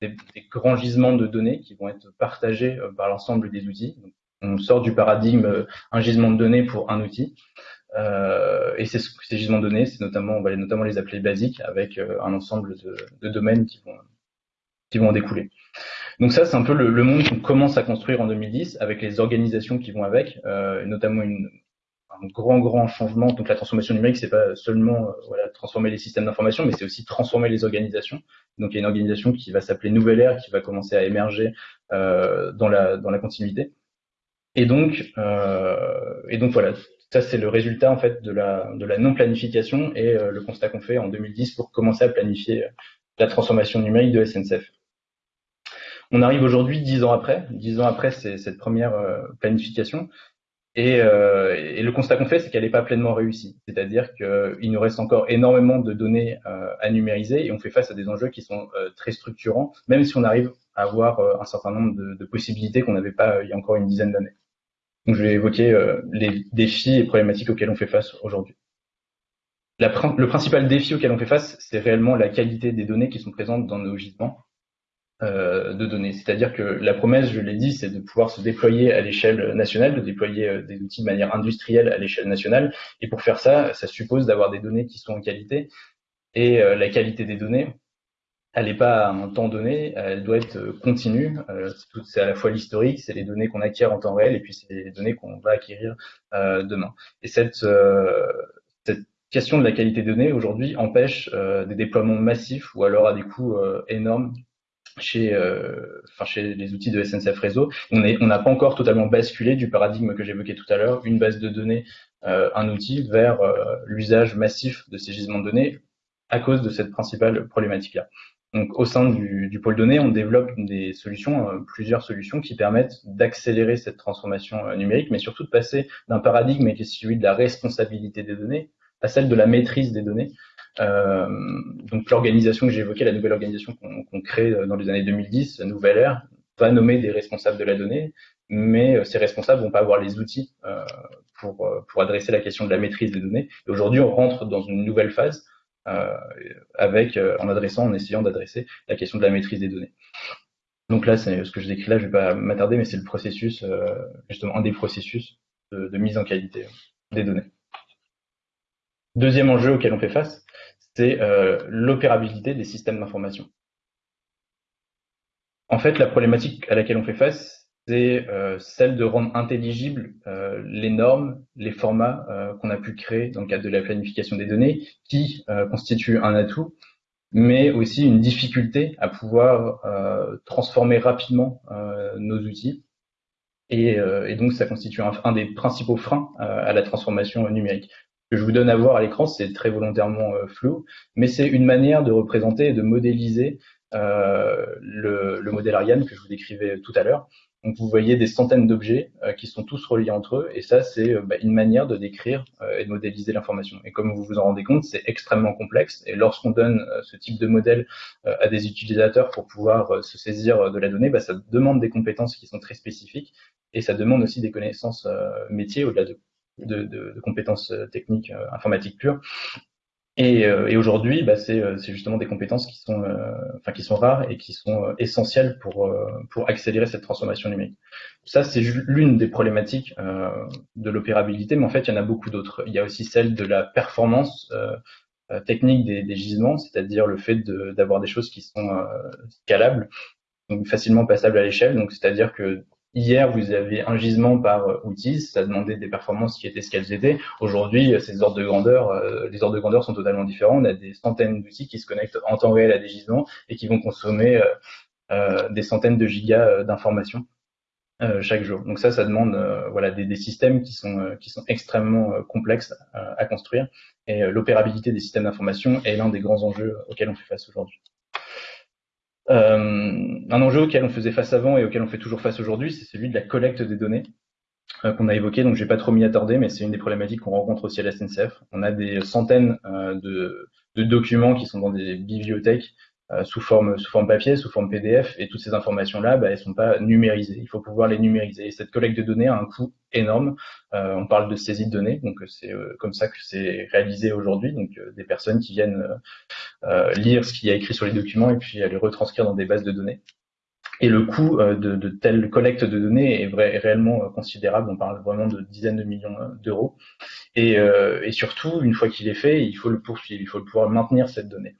des, des, grands gisements de données qui vont être partagés par l'ensemble des outils. On sort du paradigme un gisement de données pour un outil. Euh, et ces, ces gisements de données, c'est notamment, on va les, notamment les appeler basiques, avec un ensemble de, de domaines qui vont, qui vont en découler. Donc ça, c'est un peu le, le monde qu'on commence à construire en 2010 avec les organisations qui vont avec, euh, notamment une, un grand grand changement. Donc la transformation numérique, c'est pas seulement euh, transformer les systèmes d'information, mais c'est aussi transformer les organisations. Donc il y a une organisation qui va s'appeler Nouvelle Ère, qui va commencer à émerger euh, dans la continuité. Et donc euh, et donc voilà, ça c'est le résultat en fait de la de la non planification et le constat qu'on fait en 2010 pour commencer à planifier la transformation numérique de SNCF. On arrive aujourd'hui dix ans après. Dix ans après c'est cette première planification. Et, euh, et, le constat qu'on fait, c'est qu'elle n'est pas pleinement réussie. C'est-à-dire qu'il nous reste encore énormément de données euh, à numériser et on fait face à des enjeux qui sont euh, très structurants, même si on arrive à avoir euh, un certain nombre de, possibilités qu'on n'avait pas il y a encore une dizaine d'années. Donc je vais évoquer les défis et problématiques auxquels on fait face aujourd'hui. le principal défi auquel on fait face, c'est réellement la qualité des données qui sont présentes dans nos gisements de données. C'est-à-dire que la promesse, je l'ai dit, c'est de pouvoir se déployer à l'échelle nationale, de déployer euh, des outils de manière industrielle à l'échelle nationale. Et pour faire ça, ça suppose d'avoir des données qui sont en qualité. Et euh, la qualité des données, elle n'est pas à un temps donné, elle doit être continue. c'est à la fois l'historique, c'est les données qu'on acquiert en temps réel, et puis c'est les données qu'on va acquérir demain. Et cette, cette question de la qualité des données aujourd'hui empêche des déploiements massifs ou alors à des coûts énormes chez, euh, chez les outils de SNCF Réseau. On n'a pas encore totalement basculé du paradigme que j'évoquais tout à l'heure, une base de données, euh, un outil, vers euh, l'usage massif de ces gisements de données à cause de cette principale problématique-là. Donc, au sein du, pôle données, on développe des solutions, plusieurs solutions qui permettent d'accélérer cette transformation numérique, mais surtout de passer d'un paradigme qui est celui de la responsabilité des données à celle de la maîtrise des données. Euh, donc l'organisation que j'ai évoquée, la nouvelle organisation qu'on crée dans les années 2010, la nouvelle ère, va nommer des responsables de la donnée, mais euh, ces responsables vont pas avoir les outils euh, pour, euh, pour adresser la question de la maîtrise des données. Et aujourd'hui, on rentre dans une nouvelle phase euh, avec, en adressant, en essayant d'adresser la question de la maîtrise des données. Donc là, c'est ce que je décris là, je vais pas m'attarder, mais c'est le processus, justement, un des processus de, de mise en qualité des données. Deuxième enjeu auquel on fait face, c'est l'opérabilité des systèmes d'information. En fait, la problématique à laquelle on fait face, c'est euh, celle de rendre intelligibles euh, les normes, les formats euh, qu'on a pu créer dans le cadre de la planification des données, qui constituent un atout, mais aussi une difficulté à pouvoir transformer rapidement nos outils. Et, donc, ça constitue un, des principaux freins à la transformation numérique. Que je vous donne à voir à l'écran, c'est très volontairement flou, mais c'est une manière de représenter et de modéliser le, le modèle Ariane que je vous décrivais tout à l'heure. Donc vous voyez des centaines d'objets euh, qui sont tous reliés entre eux, et ça c'est euh, bah, une manière de décrire euh, et de modéliser l'information. Et comme vous vous en rendez compte, c'est extrêmement complexe, et lorsqu'on donne ce type de modèle à des utilisateurs pour pouvoir se saisir de la donnée, bah, ça demande des compétences qui sont très spécifiques, et ça demande aussi des connaissances métiers au-delà de, de, compétences techniques informatiques pures. Et, euh, aujourd'hui, bah, euh, c'est justement des compétences qui sont, euh, qui sont rares et qui sont essentielles pour, pour accélérer cette transformation numérique. Ça, c'est l'une des problématiques de l'opérabilité, mais en fait, il y en a beaucoup d'autres. Il y a aussi celle de la performance technique des, gisements, c'est-à-dire le fait d'avoir des choses qui sont scalables, facilement passables à l'échelle. Donc, c'est-à-dire que Hier, vous avez un gisement par euh, outil, ça demandait des performances qui étaient ce qu'elles étaient. Aujourd'hui, euh, ces ordres de grandeur, euh, les ordres de grandeur sont totalement différents. On a des centaines d'outils qui se connectent en temps réel à des gisements et qui vont consommer des centaines de gigas d'informations chaque jour. Donc ça, ça demande des, systèmes qui sont qui sont extrêmement complexes à construire. Et l'opérabilité des systèmes d'information est l'un des grands enjeux auxquels on fait face aujourd'hui. Euh, un enjeu auquel on faisait face avant et auquel on fait toujours face aujourd'hui, c'est celui de la collecte des données euh, qu'on a évoqué, donc je vais pas trop m'y attarder, mais c'est une des problématiques qu'on rencontre aussi à la SNCF. On a des centaines euh, de, documents qui sont dans des bibliothèques sous forme sous forme papier, sous forme PDF, et toutes ces informations-là, bah, elles sont pas numérisées. Il faut pouvoir les numériser. Et cette collecte de données a un coût énorme. Euh, on parle de saisie de données, donc c'est euh, comme ça que c'est réalisé aujourd'hui. Donc des personnes qui viennent lire ce qu'il y a écrit sur les documents et puis les retranscrire dans des bases de données. Et le coût de, de, telle collecte de données est, réellement considérable. On parle vraiment de dizaines de millions d'euros. Et, et, surtout, une fois qu'il est fait, il faut le poursuivre, il faut pouvoir maintenir cette donnée.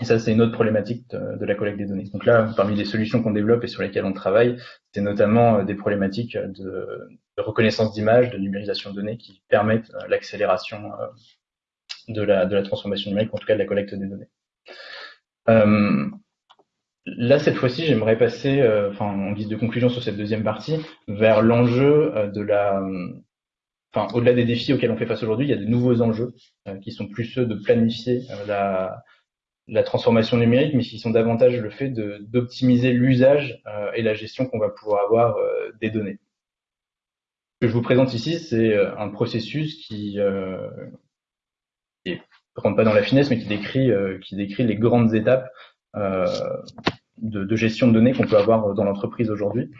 Et ça, c'est une autre problématique de, la collecte des données. Donc là, parmi les solutions qu'on développe et sur lesquelles on travaille, c'est notamment euh, des problématiques de, reconnaissance d'images, de numérisation de données qui permettent euh, l'accélération euh, de la, transformation numérique, en tout cas de la collecte des données. là, cette fois-ci, j'aimerais passer, en guise de conclusion sur cette deuxième partie, vers l'enjeu de la, enfin, au-delà des défis auxquels on fait face aujourd'hui, il y a de nouveaux enjeux qui sont plus ceux de planifier la, la transformation numérique, mais qui sont davantage le fait d'optimiser l'usage euh, et la gestion qu'on va pouvoir avoir euh, des données. Ce que je vous présente ici, c'est euh, un processus qui, ne rentre pas dans la finesse, mais qui décrit, qui décrit les grandes étapes de, de, gestion de données qu'on peut avoir dans l'entreprise aujourd'hui.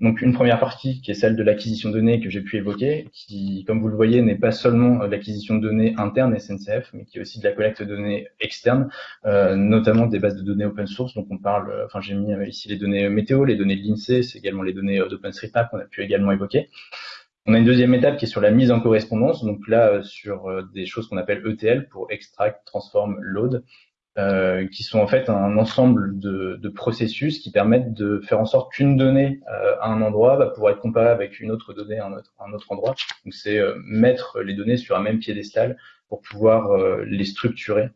Donc une première partie qui est celle de l'acquisition de données que j'ai pu évoquer, qui, comme vous le voyez, n'est pas seulement l'acquisition de données interne SNCF, mais qui est aussi de la collecte de données externes, euh, notamment des bases de données open source. Donc on parle, euh, enfin j'ai mis ici les données météo, les données de l'INSEE, c'est également les données d'OpenStreetMap qu'on a pu également évoquer. On a une deuxième étape qui est sur la mise en correspondance, donc là euh, sur des choses qu'on appelle ETL pour extract, transform, load. Euh, qui sont en fait un ensemble de, de, processus qui permettent de faire en sorte qu'une donnée euh, à un endroit va pouvoir être comparée avec une autre donnée à un autre, un autre endroit. Donc c'est euh, mettre les données sur un même piédestal pour pouvoir les structurer.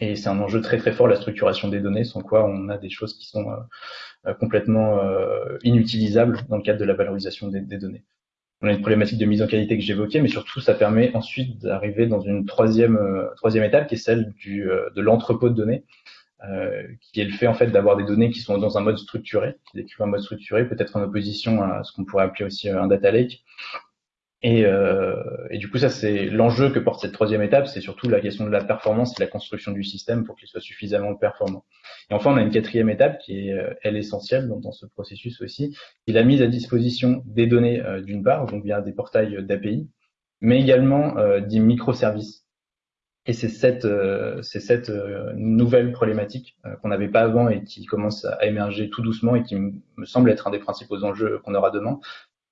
Et c'est un enjeu très très fort la structuration des données, sans quoi on a des choses qui sont complètement inutilisables dans le cadre de la valorisation des, des données on a une problématique de mise en qualité que j'évoquais, mais surtout ça permet ensuite d'arriver dans une troisième euh, troisième étape qui est celle euh, de l'entrepôt de données, euh, qui est le fait en fait d'avoir des données qui sont dans un mode structuré, qui décrivent un mode structuré, peut-être en opposition à ce qu'on pourrait appeler aussi un data lake, et, euh, et, du coup, ça c'est l'enjeu que porte cette troisième étape, c'est surtout la question de la performance et la construction du système pour qu'il soit suffisamment performant. Et enfin, on a une quatrième étape qui est, euh, elle, essentielle dans, ce processus aussi, qui la mise à disposition des données euh, d'une part, donc via des portails d'API, mais également euh, des microservices. Et c'est cette, euh, cette nouvelle problématique qu'on n'avait pas avant et qui commence à émerger tout doucement et qui me semble être un des principaux enjeux qu'on aura demain,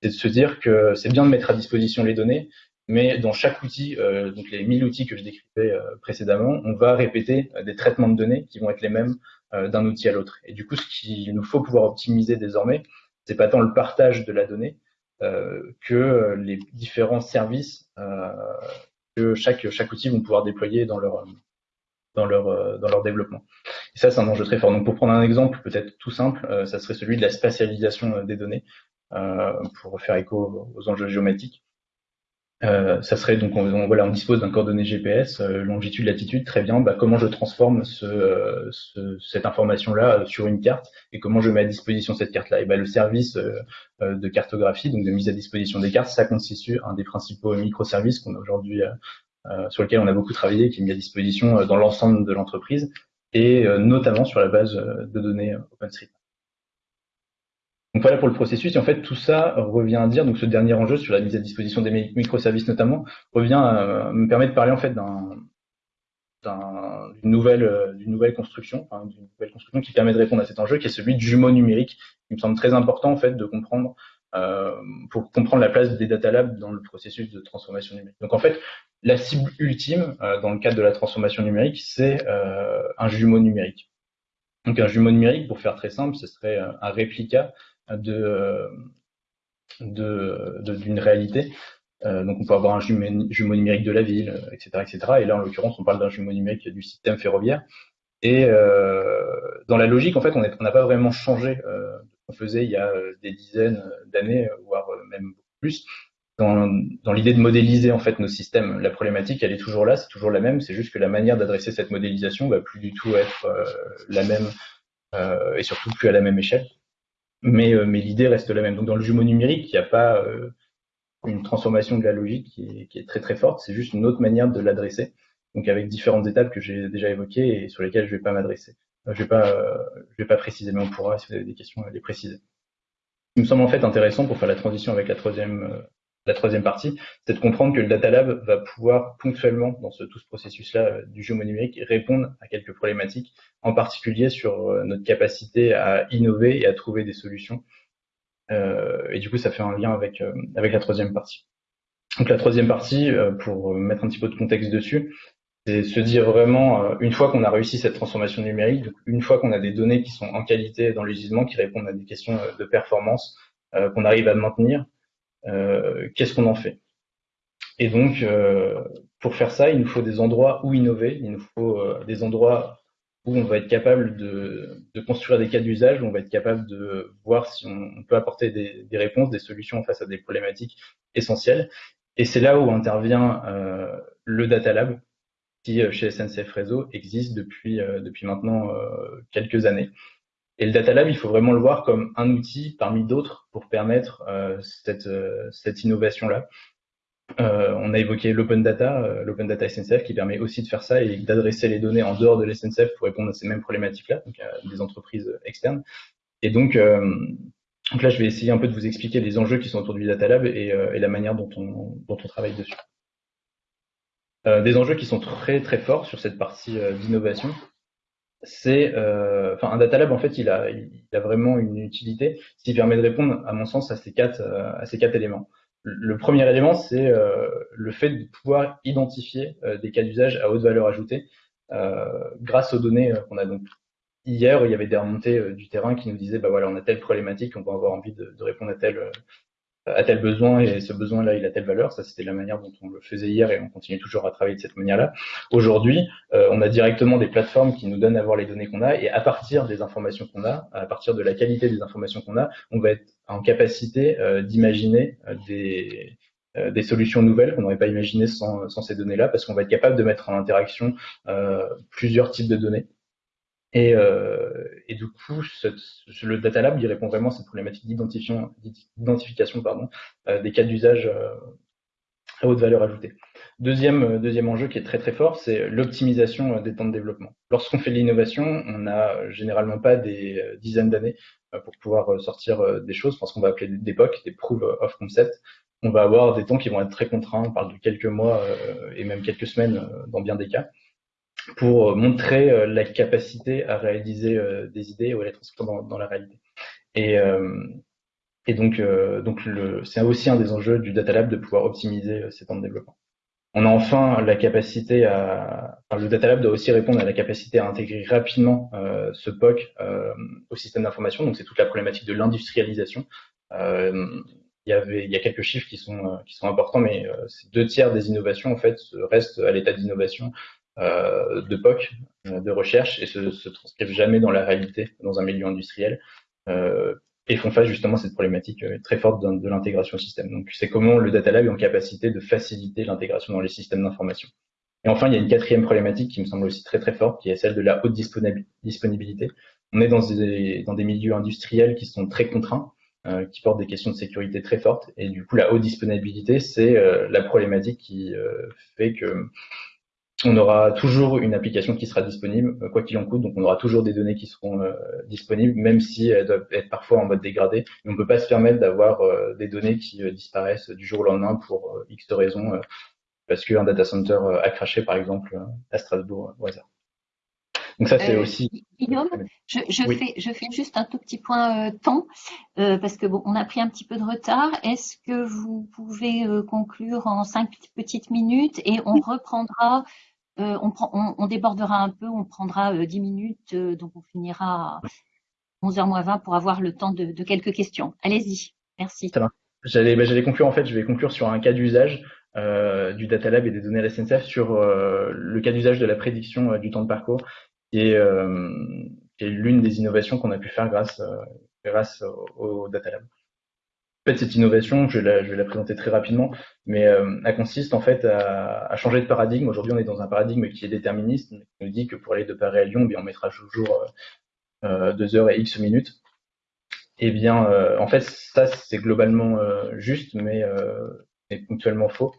c'est de se dire que c'est bien de mettre à disposition les données, mais dans chaque outil, donc les 1000 outils que je décrivais précédemment, on va répéter des traitements de données qui vont être les mêmes d'un outil à l'autre. Et du coup, ce qu'il nous faut pouvoir optimiser désormais, c'est pas tant le partage de la donnée que les différents services que chaque, chaque outil vont pouvoir déployer dans leur, dans leur, euh, dans leur développement. Et ça, c'est un enjeu très fort. Donc, pour prendre un exemple peut-être tout simple, euh, ça serait celui de la spatialisation euh, des données, pour faire écho aux enjeux géométriques. Euh, ça serait donc on, voilà on dispose d'un coordonnées GPS longitude latitude très bien bah, comment je transforme ce, ce, cette information là sur une carte et comment je mets à disposition cette carte là et bah, le service de cartographie donc de mise à disposition des cartes ça constitue un des principaux microservices qu'on a aujourd'hui euh, sur lequel on a beaucoup travaillé, qui est mis à disposition euh, dans l'ensemble de l'entreprise, et euh, notamment sur la base de données OpenStreetMap. Donc voilà pour le processus. Et en fait, tout ça revient à dire, donc ce dernier enjeu sur la mise à disposition des microservices notamment, revient à me permet de parler en fait d'un d'une nouvelle, d'une nouvelle construction, enfin, d'une nouvelle construction qui permet de répondre à cet enjeu, qui est celui du jumeau numérique. Il me semble très important en fait de comprendre euh, pour comprendre la place des data labs dans le processus de transformation numérique. Donc en fait, la cible ultime euh, dans le cadre de la transformation numérique, c'est euh, un jumeau numérique. Donc un jumeau numérique, pour faire très simple, ce serait un réplica d'une réalité. donc on peut avoir un jumeau, numérique de la ville, etc., etc. Et là, en l'occurrence, on parle d'un jumeau numérique du système ferroviaire. Et dans la logique, en fait, on n'a pas vraiment changé faisait il y a euh, des dizaines d'années, euh, voire euh, même plus. Dans, dans l'idée de modéliser en fait nos systèmes, la problématique elle est toujours là, c'est toujours la même, c'est juste que la manière d'adresser cette modélisation va plus du tout être la même euh, et surtout plus à la même échelle. Mais, mais l'idée reste la même. Donc dans le jumeau numérique, il n'y a pas une transformation de la logique qui est, très très forte, c'est juste une autre manière de l'adresser. Donc avec différentes étapes que j'ai déjà évoquées et sur lesquelles je vais pas m'adresser. Je vais pas, vais pas préciser, mais on pourra, si vous avez des questions, les préciser. Ce qui me semble en fait intéressant pour faire la transition avec la troisième, euh, la troisième partie, c'est de comprendre que le Data Lab va pouvoir ponctuellement, dans tout ce processus-là euh, du jeu numérique, répondre à quelques problématiques, en particulier sur euh, notre capacité à innover et à trouver des solutions. Euh, et du coup, ça fait un lien avec, la troisième partie. Donc la troisième partie, pour mettre un petit peu de contexte dessus, c'est se dire vraiment, une fois qu'on a réussi cette transformation numérique, une fois qu'on a des données qui sont en qualité dans les qui répondent à des questions de performance, qu'on arrive à maintenir, qu'est-ce qu'on en fait? Et donc, pour faire ça, il nous faut des endroits où innover, il nous faut des endroits où on va être capable de, construire des cas d'usage, où on va être capable de voir si on, peut apporter des, réponses, des solutions face à des problématiques essentielles. Et c'est là où intervient le Data Lab, qui euh, chez SNCF Réseau existe depuis, euh, depuis maintenant euh, quelques années. Et le Data Lab, il faut vraiment le voir comme un outil parmi d'autres pour permettre cette, cette innovation-là. Euh, on a évoqué l'open data, l'open data SNCF qui permet aussi de faire ça et d'adresser les données en dehors de l'SNCF pour répondre à ces mêmes problématiques-là, donc à des entreprises externes. Et donc, là, je vais essayer un peu de vous expliquer les enjeux qui sont autour du data lab et, la manière dont on, travaille dessus. Euh, des enjeux qui sont très très forts sur cette partie euh, d'innovation, c'est, euh, enfin, un data lab en fait, il a, il a vraiment une utilité qui permet de répondre, à mon sens, à ces quatre, à ces quatre éléments. Le premier élément, c'est le fait de pouvoir identifier des cas d'usage à haute valeur ajoutée grâce aux données qu'on a donc hier, il y avait des remontées du terrain qui nous disaient, bah voilà, on a telle problématique, on va avoir envie de, de répondre à telle, a tel besoin et ce besoin-là, il a telle valeur. Ça, c'était la manière dont on le faisait hier et on continue toujours à travailler de cette manière-là. Aujourd'hui, euh, on a directement des plateformes qui nous donnent à voir les données qu'on a et à partir des informations qu'on a, à partir de la qualité des informations qu'on a, on va être en capacité euh, d'imaginer euh, des, solutions nouvelles qu'on n'aurait pas imaginées sans ces données-là parce qu'on va être capable de mettre en interaction plusieurs types de données et, euh, et, du coup, le Data Lab, il répond vraiment à cette problématique d'identification pardon, euh, des cas d'usage euh, à haute valeur ajoutée. Deuxième, deuxième enjeu qui est très très fort, c'est l'optimisation des temps de développement. Lorsqu'on fait de l'innovation, on n'a généralement pas des dizaines d'années pour pouvoir sortir des choses, parce qu'on va appeler des des Proof of Concept. On va avoir des temps qui vont être très contraints, on parle de quelques mois et même quelques semaines dans bien des cas pour euh, montrer euh, la capacité à réaliser euh, des idées ou à les transformer dans, la réalité. Et, donc, c'est aussi un des enjeux du Data Lab de pouvoir optimiser ces temps de développement. On a enfin la capacité à, le Data Lab doit aussi répondre à la capacité à intégrer rapidement ce POC au système d'information. Donc c'est toute la problématique de l'industrialisation. Il y avait, il y a quelques chiffres qui sont qui sont importants, mais deux tiers des innovations en fait restent à l'état d'innovation de POC, de recherche, et se, transcrivent jamais dans la réalité dans un milieu industriel et font face justement à cette problématique euh, très forte de, l'intégration au système. Donc c'est comment le Data Lab est en capacité de faciliter l'intégration dans les systèmes d'information. Et enfin, il y a une quatrième problématique qui me semble aussi très très forte, qui est celle de la haute disponibilité. On est dans des, dans des milieux industriels qui sont très contraints, euh, qui portent des questions de sécurité très fortes, et du coup la haute disponibilité, c'est euh, la problématique qui fait que on aura toujours une application qui sera disponible, euh, quoi qu'il en coûte. Donc, on aura toujours des données qui seront euh, disponibles, même si elles doivent être parfois en mode dégradé. on ne peut pas se permettre d'avoir euh, des données qui disparaissent du jour au lendemain pour X raisons, parce qu'un data center a craché, par exemple, à Strasbourg au hasard. Donc ça, c'est aussi. Guillaume, je, fais, je fais juste un tout petit point temps parce que bon, on a pris un petit peu de retard. Est-ce que vous pouvez conclure en cinq petites minutes et on reprendra euh, on, débordera un peu, on prendra 10 euh, minutes, euh, donc on finira à 11h moins 20 pour avoir le temps de, quelques questions. Allez-y, merci. Bah, j'allais conclure en fait, je vais conclure sur un cas d'usage du Data Lab et des données SNCF sur le cas d'usage de la prédiction du temps de parcours, qui est, l'une des innovations qu'on a pu faire grâce, grâce au Data Lab. En fait, cette innovation, je vais la, présenter très rapidement, mais euh, elle consiste en fait à, changer de paradigme. Aujourd'hui, on est dans un paradigme qui est déterministe, qui nous dit que pour aller de Paris à Lyon, bien, on mettra toujours euh, 2 heures et X minutes. Eh bien, euh, en fait, ça, c'est globalement euh, juste, mais ponctuellement faux.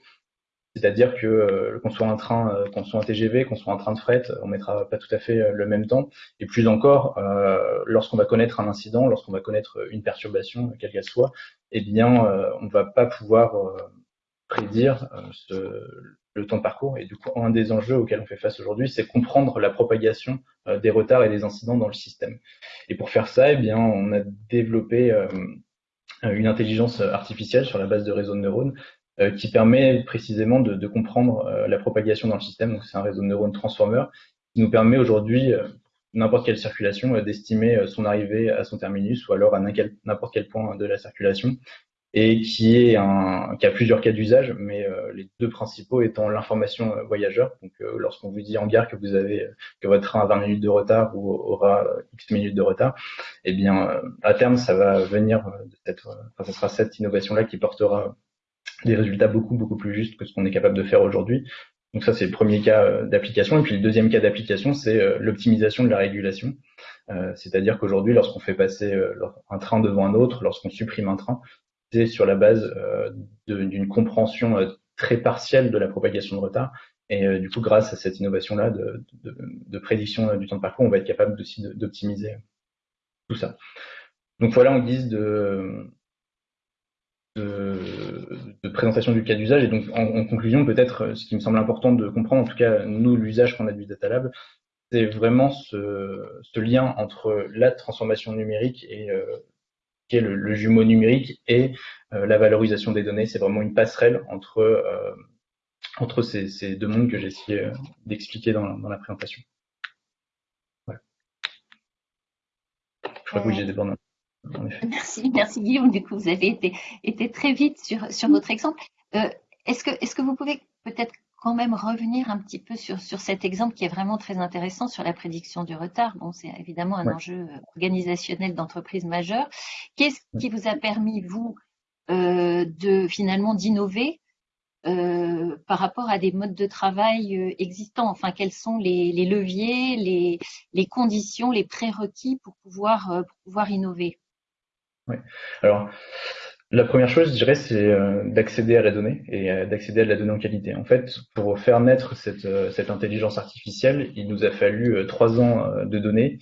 C'est-à-dire que euh, qu'on soit un train, euh, qu'on soit un TGV, qu'on soit un train de fret, on mettra pas tout à fait euh, le même temps. Et plus encore, lorsqu'on va connaître un incident, lorsqu'on va connaître une perturbation, quelle qu'elle soit, eh bien, on ne va pas pouvoir prédire le temps de parcours. Et du coup, un des enjeux auxquels on fait face aujourd'hui, c'est comprendre la propagation des retards et des incidents dans le système. Et pour faire ça, eh bien, on a développé une intelligence artificielle sur la base de réseaux de neurones qui permet précisément de, de comprendre euh, la propagation dans le système. Donc c'est un réseau de neurones transformer qui nous permet aujourd'hui euh, n'importe quelle circulation d'estimer son arrivée à son terminus ou alors à n'importe quel point de la circulation et qui est un qui a plusieurs cas d'usage, mais les deux principaux étant l'information voyageur. Donc, lorsqu'on vous dit en gare que vous avez que votre train a 20 minutes de retard ou aura X minutes de retard, eh bien, à terme, ça va venir de cette, enfin, ça sera cette innovation là qui portera des résultats beaucoup, beaucoup plus justes que ce qu'on est capable de faire aujourd'hui. Donc ça, c'est le premier cas euh, d'application. Et puis le deuxième cas d'application, c'est euh, l'optimisation de la régulation. Euh, c'est-à-dire qu'aujourd'hui, lorsqu'on fait passer un train devant un autre, lorsqu'on supprime un train, c'est sur la base d'une compréhension très partielle de la propagation de retard. Et du coup, grâce à cette innovation-là de, de, prédiction du temps de parcours, on va être capable aussi d'optimiser tout ça. Donc voilà en guise de, de, présentation du cas d'usage. Et donc, en, conclusion, peut-être, ce qui me semble important de comprendre, en tout cas, nous, l'usage qu'on a du Data Lab, c'est vraiment ce, ce, lien entre la transformation numérique et euh, qui est le, jumeau numérique et euh, la valorisation des données. C'est vraiment une passerelle entre, euh, entre ces, ces, deux mondes que j'ai essayé d'expliquer dans, dans, la présentation. Voilà. Je crois que j'ai débordé. Merci, merci Guillaume. Du coup, vous avez été, été très vite sur, sur votre exemple. Euh, est-ce que, est que vous pouvez peut-être quand même revenir un petit peu sur, sur cet exemple qui est vraiment très intéressant sur la prédiction du retard? Bon, c'est évidemment un enjeu euh, organisationnel d'entreprise majeure. Qu'est-ce qui vous a permis, vous, euh, de finalement d'innover euh, par rapport à des modes de travail existants? Enfin, quels sont les, les leviers, les, les, conditions, les prérequis pour pouvoir, pour pouvoir innover? Oui. Alors, la première chose, je dirais, c'est euh, d'accéder à la donnée et euh, d'accéder à la donnée en qualité. En fait, pour faire naître cette, euh, cette intelligence artificielle, il nous a fallu trois ans de données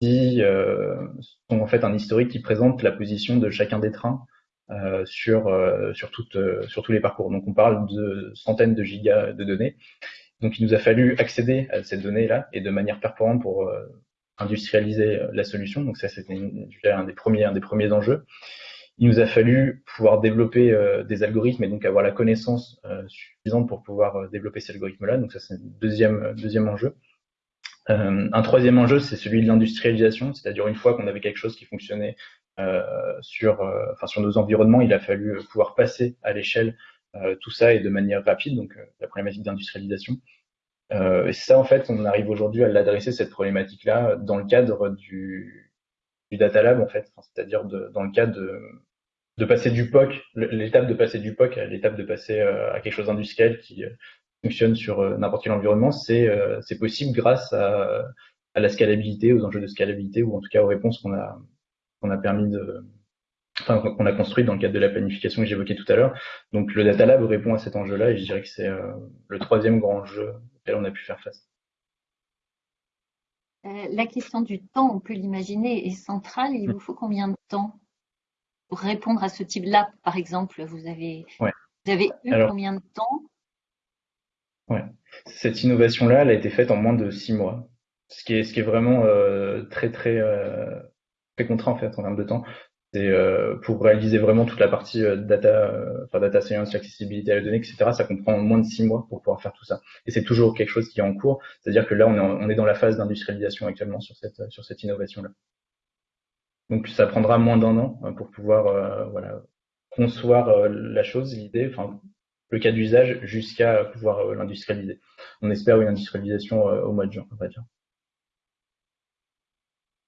qui sont en fait un historique qui présente la position de chacun des trains sur sur, toutes, sur tous les parcours. Donc, on parle de centaines de gigas de données. Donc, il nous a fallu accéder à cette donnée-là et de manière performante pour industrialiser euh, la solution. Donc ça, c'était un des premiers, un des premiers enjeux. il nous a fallu pouvoir développer des algorithmes et donc avoir la connaissance suffisante pour pouvoir développer ces algorithmes-là. Donc ça, c'est un deuxième, deuxième enjeu. un troisième enjeu, c'est celui de l'industrialisation, c'est-à-dire une fois qu'on avait quelque chose qui fonctionnait sur, enfin, sur nos environnements, il a fallu pouvoir passer à l'échelle tout ça et de manière rapide, donc la problématique d'industrialisation. Euh, et ça, en fait, on arrive aujourd'hui à l'adresser, cette problématique-là, dans le cadre du, du Data Lab, en fait. C'est-à-dire dans le cadre de, de passer du POC, l'étape de passer du POC à l'étape de passer euh, à quelque chose d'industriel qui euh, fonctionne sur n'importe quel environnement, c'est c'est possible grâce à, à la scalabilité, aux enjeux de scalabilité, ou en tout cas aux réponses qu'on a, qu'on a permis de, enfin, qu'on a construit dans le cadre de la planification que j'évoquais tout à l'heure. Donc le Data Lab répond à cet enjeu-là et je dirais que c'est le troisième grand enjeu on a pu faire face. Euh, la question du temps, on peut l'imaginer, est centrale. Il vous faut combien de temps pour répondre à ce type-là, par exemple Vous avez, vous avez eu combien de temps? Ouais. Cette innovation-là, elle a été faite en moins de six mois, ce qui est, ce qui est vraiment euh, très, très, euh, très contraint en fait en termes de temps. C'est euh, pour réaliser vraiment toute la partie euh, data, euh, enfin data science, l'accessibilité à la donnée, etc. Ça comprend moins de six mois pour pouvoir faire tout ça. Et c'est toujours quelque chose qui est en cours. C'est-à-dire que là, on est, on est dans la phase d'industrialisation actuellement sur cette sur cette innovation-là. Donc ça prendra moins d'un an pour pouvoir voilà concevoir la chose, l'idée, enfin le cas d'usage jusqu'à pouvoir l'industrialiser. On espère une industrialisation au mois de juin, on va dire.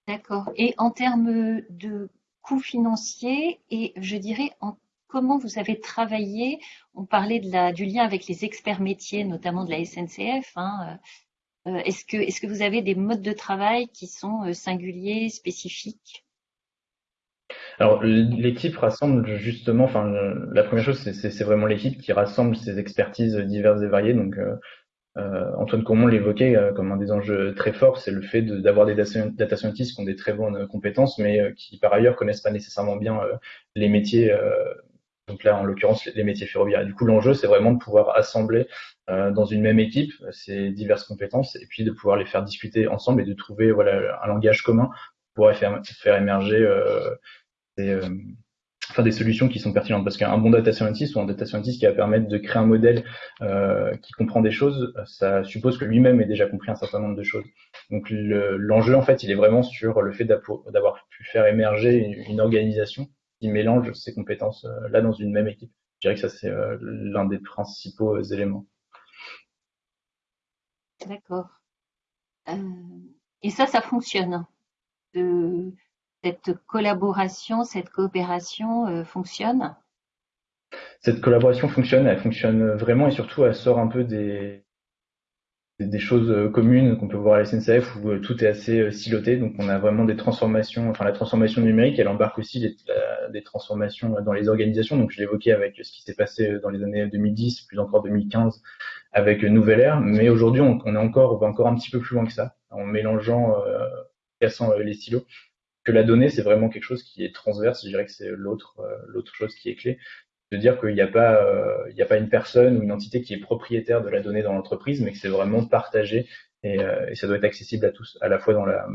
D'accord. Et en termes de coûts financiers et je dirais en comment vous avez travaillé. On parlait du lien avec les experts métiers, notamment de la SNCF. Hein, euh, est-ce que, est que vous avez des modes de travail qui sont euh, singuliers, spécifiques? Alors l'équipe rassemble justement, enfin la première chose c'est vraiment l'équipe qui rassemble ces expertises diverses et variées. Donc euh, euh, Antoine Comont l'évoquait euh, comme un des enjeux très forts, c'est le fait d'avoir des data scientists qui ont des très bonnes compétences, mais euh, qui par ailleurs connaissent pas nécessairement bien les métiers. donc là, en l'occurrence, les métiers ferroviaires. du coup, l'enjeu, c'est vraiment de pouvoir assembler dans une même équipe ces diverses compétences et puis de pouvoir les faire discuter ensemble et de trouver voilà un langage commun pour pouvoir faire, faire émerger ces, enfin des solutions qui sont pertinentes parce qu'un bon data scientist ou un data scientist qui va permettre de créer un modèle euh, qui comprend des choses, ça suppose que lui-même ait déjà compris un certain nombre de choses. Donc l'enjeu en fait, il est vraiment sur le fait d'avoir pu faire émerger une, organisation qui mélange ces compétences euh, là dans une même équipe. Je dirais que ça c'est euh, l'un des principaux éléments. D'accord. et ça, ça fonctionne. De cette collaboration, cette coopération euh, fonctionne? Cette collaboration fonctionne, elle fonctionne vraiment et surtout elle sort un peu des, choses euh, communes qu'on peut voir à la SNCF où euh, tout est assez siloté. Donc on a vraiment des transformations, enfin la transformation numérique, elle embarque aussi des transformations dans les organisations. Donc je l'évoquais avec ce qui s'est passé dans les années 2010, plus encore 2015 avec Nouvelle Ère. Mais aujourd'hui on, est encore, on va encore un petit peu plus loin que ça, en mélangeant, cassant les silos que la donnée, c'est vraiment quelque chose qui est transverse. Je dirais que c'est l'autre euh, l'autre chose qui est clé, de dire qu'il n'y a pas euh, a pas une personne ou une entité qui est propriétaire de la donnée dans l'entreprise, mais que c'est vraiment partagé et, euh, ça doit être accessible à tous, à la fois dans la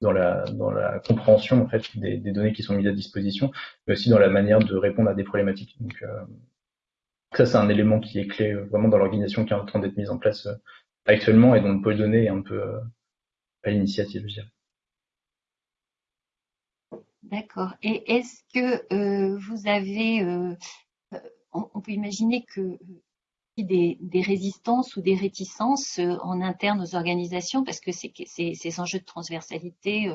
dans la dans la compréhension en fait des, des données qui sont mises à disposition, mais aussi dans la manière de répondre à des problématiques. Donc ça, c'est un élément qui est clé vraiment dans l'organisation qui est en train d'être mise en place actuellement et dont le pôle données est un peu à l'initiative, je dirais. D'accord. Et est-ce que euh, vous avez, euh, euh, on, peut imaginer que des, des, résistances ou des réticences en interne aux organisations, parce que ces, enjeux de transversalité ne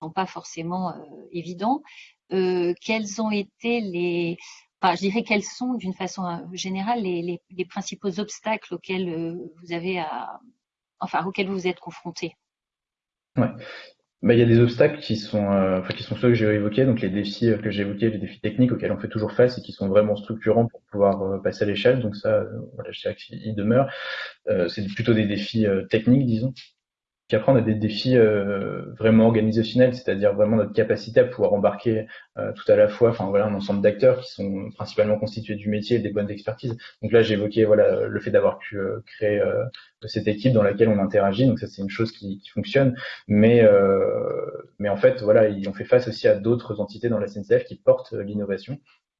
sont pas forcément évidents. quels ont été les, enfin, je dirais quels sont d'une façon générale les, principaux obstacles auxquels vous avez à, enfin, auxquels vous êtes confrontés? Ouais. Bah, il y a des obstacles qui sont, euh, enfin, qui sont ceux que j'ai évoqués, donc les défis euh, que j'ai évoqués, les défis techniques auxquels on fait toujours face et qui sont vraiment structurants pour pouvoir euh, passer à l'échelle. Donc ça, voilà, je dirais qu'ils demeurent. c'est plutôt des défis techniques, disons, qu'après on a des défis vraiment organisationnels, c'est-à-dire vraiment notre capacité à pouvoir embarquer tout à la fois, enfin voilà, un ensemble d'acteurs qui sont principalement constitués du métier et des bonnes expertises. Donc là, j'ai évoqué voilà le fait d'avoir pu créer cette équipe dans laquelle on interagit. Donc ça, c'est une chose qui, fonctionne. Mais mais en fait, voilà, on fait face aussi à d'autres entités dans la SNCF qui portent l'innovation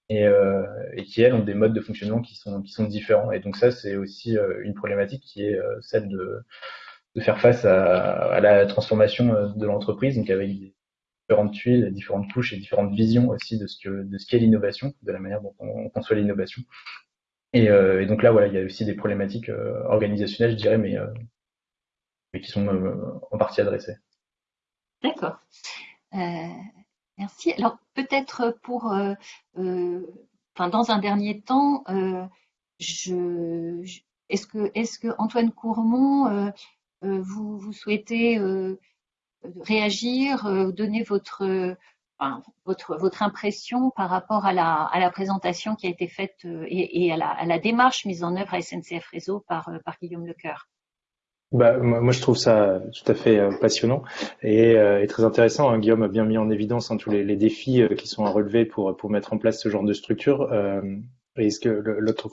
et, euh, et, qui elles ont des modes de fonctionnement qui sont qui sont différents. Et donc ça, c'est aussi euh, une problématique qui est euh, celle de, de faire face à, la transformation euh, de l'entreprise, donc avec différentes tuiles, différentes couches et différentes visions aussi de ce que de ce qu'est l'innovation, de la manière dont on conçoit l'innovation. Et, euh, donc là, voilà, il y a aussi des problématiques organisationnelles, je dirais, mais, mais qui sont en partie adressées. D'accord. Euh, Merci. Alors peut-être pour, euh, euh, enfin dans un dernier temps, euh, je, est-ce que, est-ce que Antoine Courmont, vous, vous souhaitez réagir, donner votre, impression par rapport à la, présentation qui a été faite et, à, la, démarche mise en œuvre à SNCF Réseau par, Guillaume Lecoeur? Bah, moi, je trouve ça tout à fait euh, passionnant et, euh, très intéressant. Hein. Guillaume a bien mis en évidence hein, tous les, défis euh, qui sont à relever pour, mettre en place ce genre de structure. et est-ce que l'autre,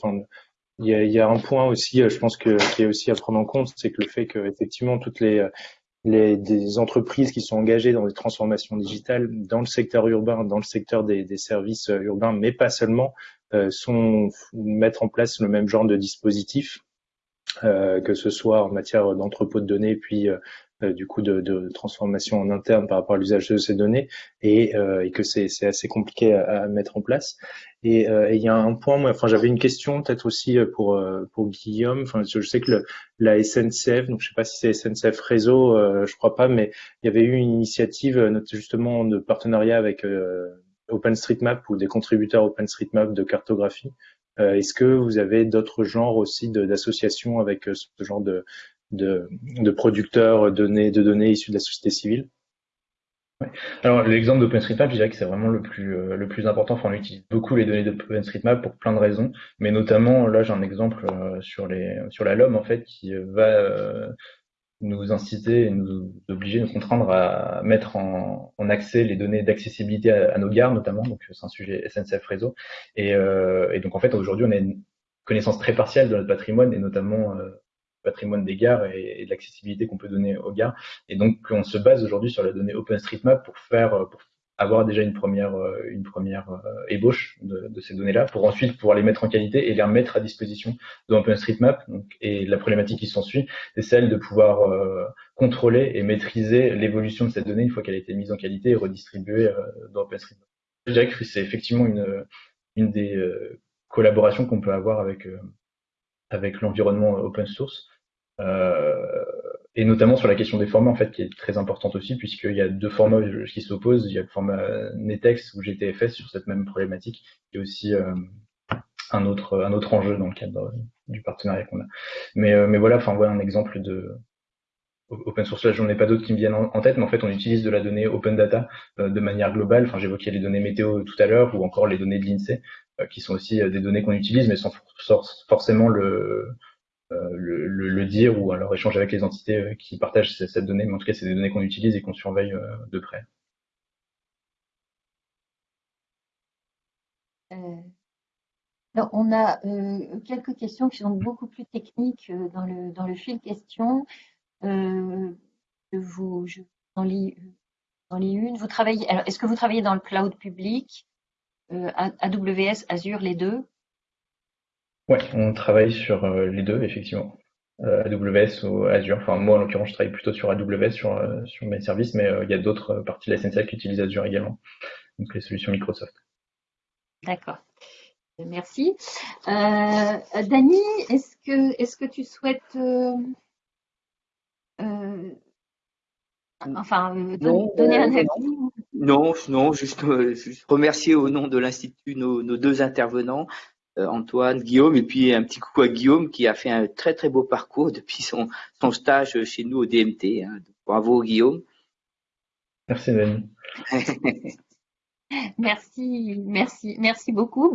il y, a, il y a, un point aussi, je pense que qui est aussi à prendre en compte, c'est que le fait que effectivement toutes les les des entreprises qui sont engagées dans des transformations digitales dans le secteur urbain, dans le secteur des, des services urbains, mais pas seulement, sont mettre en place le même genre de dispositif euh, que ce soit en matière d'entrepôt de données, puis euh, euh, du coup de, de, transformation en interne par rapport à l'usage de ces données, et, et que c'est assez compliqué à, à, mettre en place. Et il y a un point, moi, enfin j'avais une question peut-être aussi pour pour Guillaume. Enfin, je sais que le, la SNCF, donc je sais pas si c'est SNCF Réseau, je crois pas, mais il y avait eu une initiative justement de partenariat avec OpenStreetMap ou des contributeurs OpenStreetMap de cartographie euh, est-ce que vous avez d'autres genres aussi d'associations avec euh, ce genre de, de, de producteurs de données, de données issues de la société civile Alors l'exemple d'OpenStreetMap, je dirais que c'est vraiment le plus euh, le plus important. Enfin, on utilise beaucoup les données d'OpenStreetMap pour plein de raisons, mais notamment là j'ai un exemple sur les sur la LOM en fait qui va nous inciter et nous obliger, nous contraindre à mettre en, en accès les données d'accessibilité à, à, nos gares notamment, donc c'est un sujet SNCF réseau. Et, euh, et donc en fait aujourd'hui on a une connaissance très partielle de notre patrimoine et notamment euh, patrimoine des gares et, de l'accessibilité qu'on peut donner aux gares. Et donc on se base aujourd'hui sur la donnée OpenStreetMap pour faire pour avoir déjà une première, euh, une première euh, ébauche de, de ces données-là pour ensuite pouvoir les mettre en qualité et les remettre à disposition de OpenStreetMap. Et la problématique qui s'ensuit, c'est celle de pouvoir euh, contrôler et maîtriser l'évolution de cette donnée une fois qu'elle a été mise en qualité et redistribuée dans OpenStreetMap. Je dirais que c'est effectivement une, une des collaborations qu'on peut avoir avec, avec l'environnement open source. Euh, et notamment sur la question des formats en fait qui est très importante aussi puisqu'il y a deux formats qui s'opposent. Il y a le format NetEx ou GTFS sur cette même problématique et aussi euh, un autre un autre enjeu dans le cadre du partenariat qu'on a. Mais euh, mais voilà enfin voilà un exemple de open source. Là j'en ai pas d'autres qui me viennent en, tête mais en fait on utilise de la donnée open data de manière globale. Enfin j'évoquais les données météo tout à l'heure ou encore les données de l'INSEE qui sont aussi des données qu'on utilise mais sans forcément le le, le, dire ou alors échanger avec les entités euh, qui partagent cette donnée, mais en tout cas c'est des données qu'on utilise et qu'on surveille euh, de près. On a euh, quelques questions qui sont beaucoup plus techniques dans le, dans le fil question. Euh, vous, je lis, en lis une. Vous travaillez, alors, est-ce que vous travaillez dans le cloud public, euh, AWS, Azure, les deux? Ouais, on travaille sur euh, les deux, effectivement. Euh, AWS ou Azure. Enfin, moi, en l'occurrence, je travaille plutôt sur AWS, sur, euh, sur mes services, mais il y a d'autres parties de la SNCF qui utilisent Azure également. Donc, les solutions Microsoft. D'accord. Merci. Euh, Dani, est-ce que, est-ce que tu souhaites euh, euh, enfin, non, donner un avis Non, non, juste, juste, remercier au nom de l'Institut nos, nos, deux intervenants Antoine, Guillaume, et puis un petit coucou à Guillaume qui a fait un très très beau parcours depuis son, son stage chez nous au DMT. Hein. Bravo Guillaume. Merci Dani. merci, merci, merci beaucoup.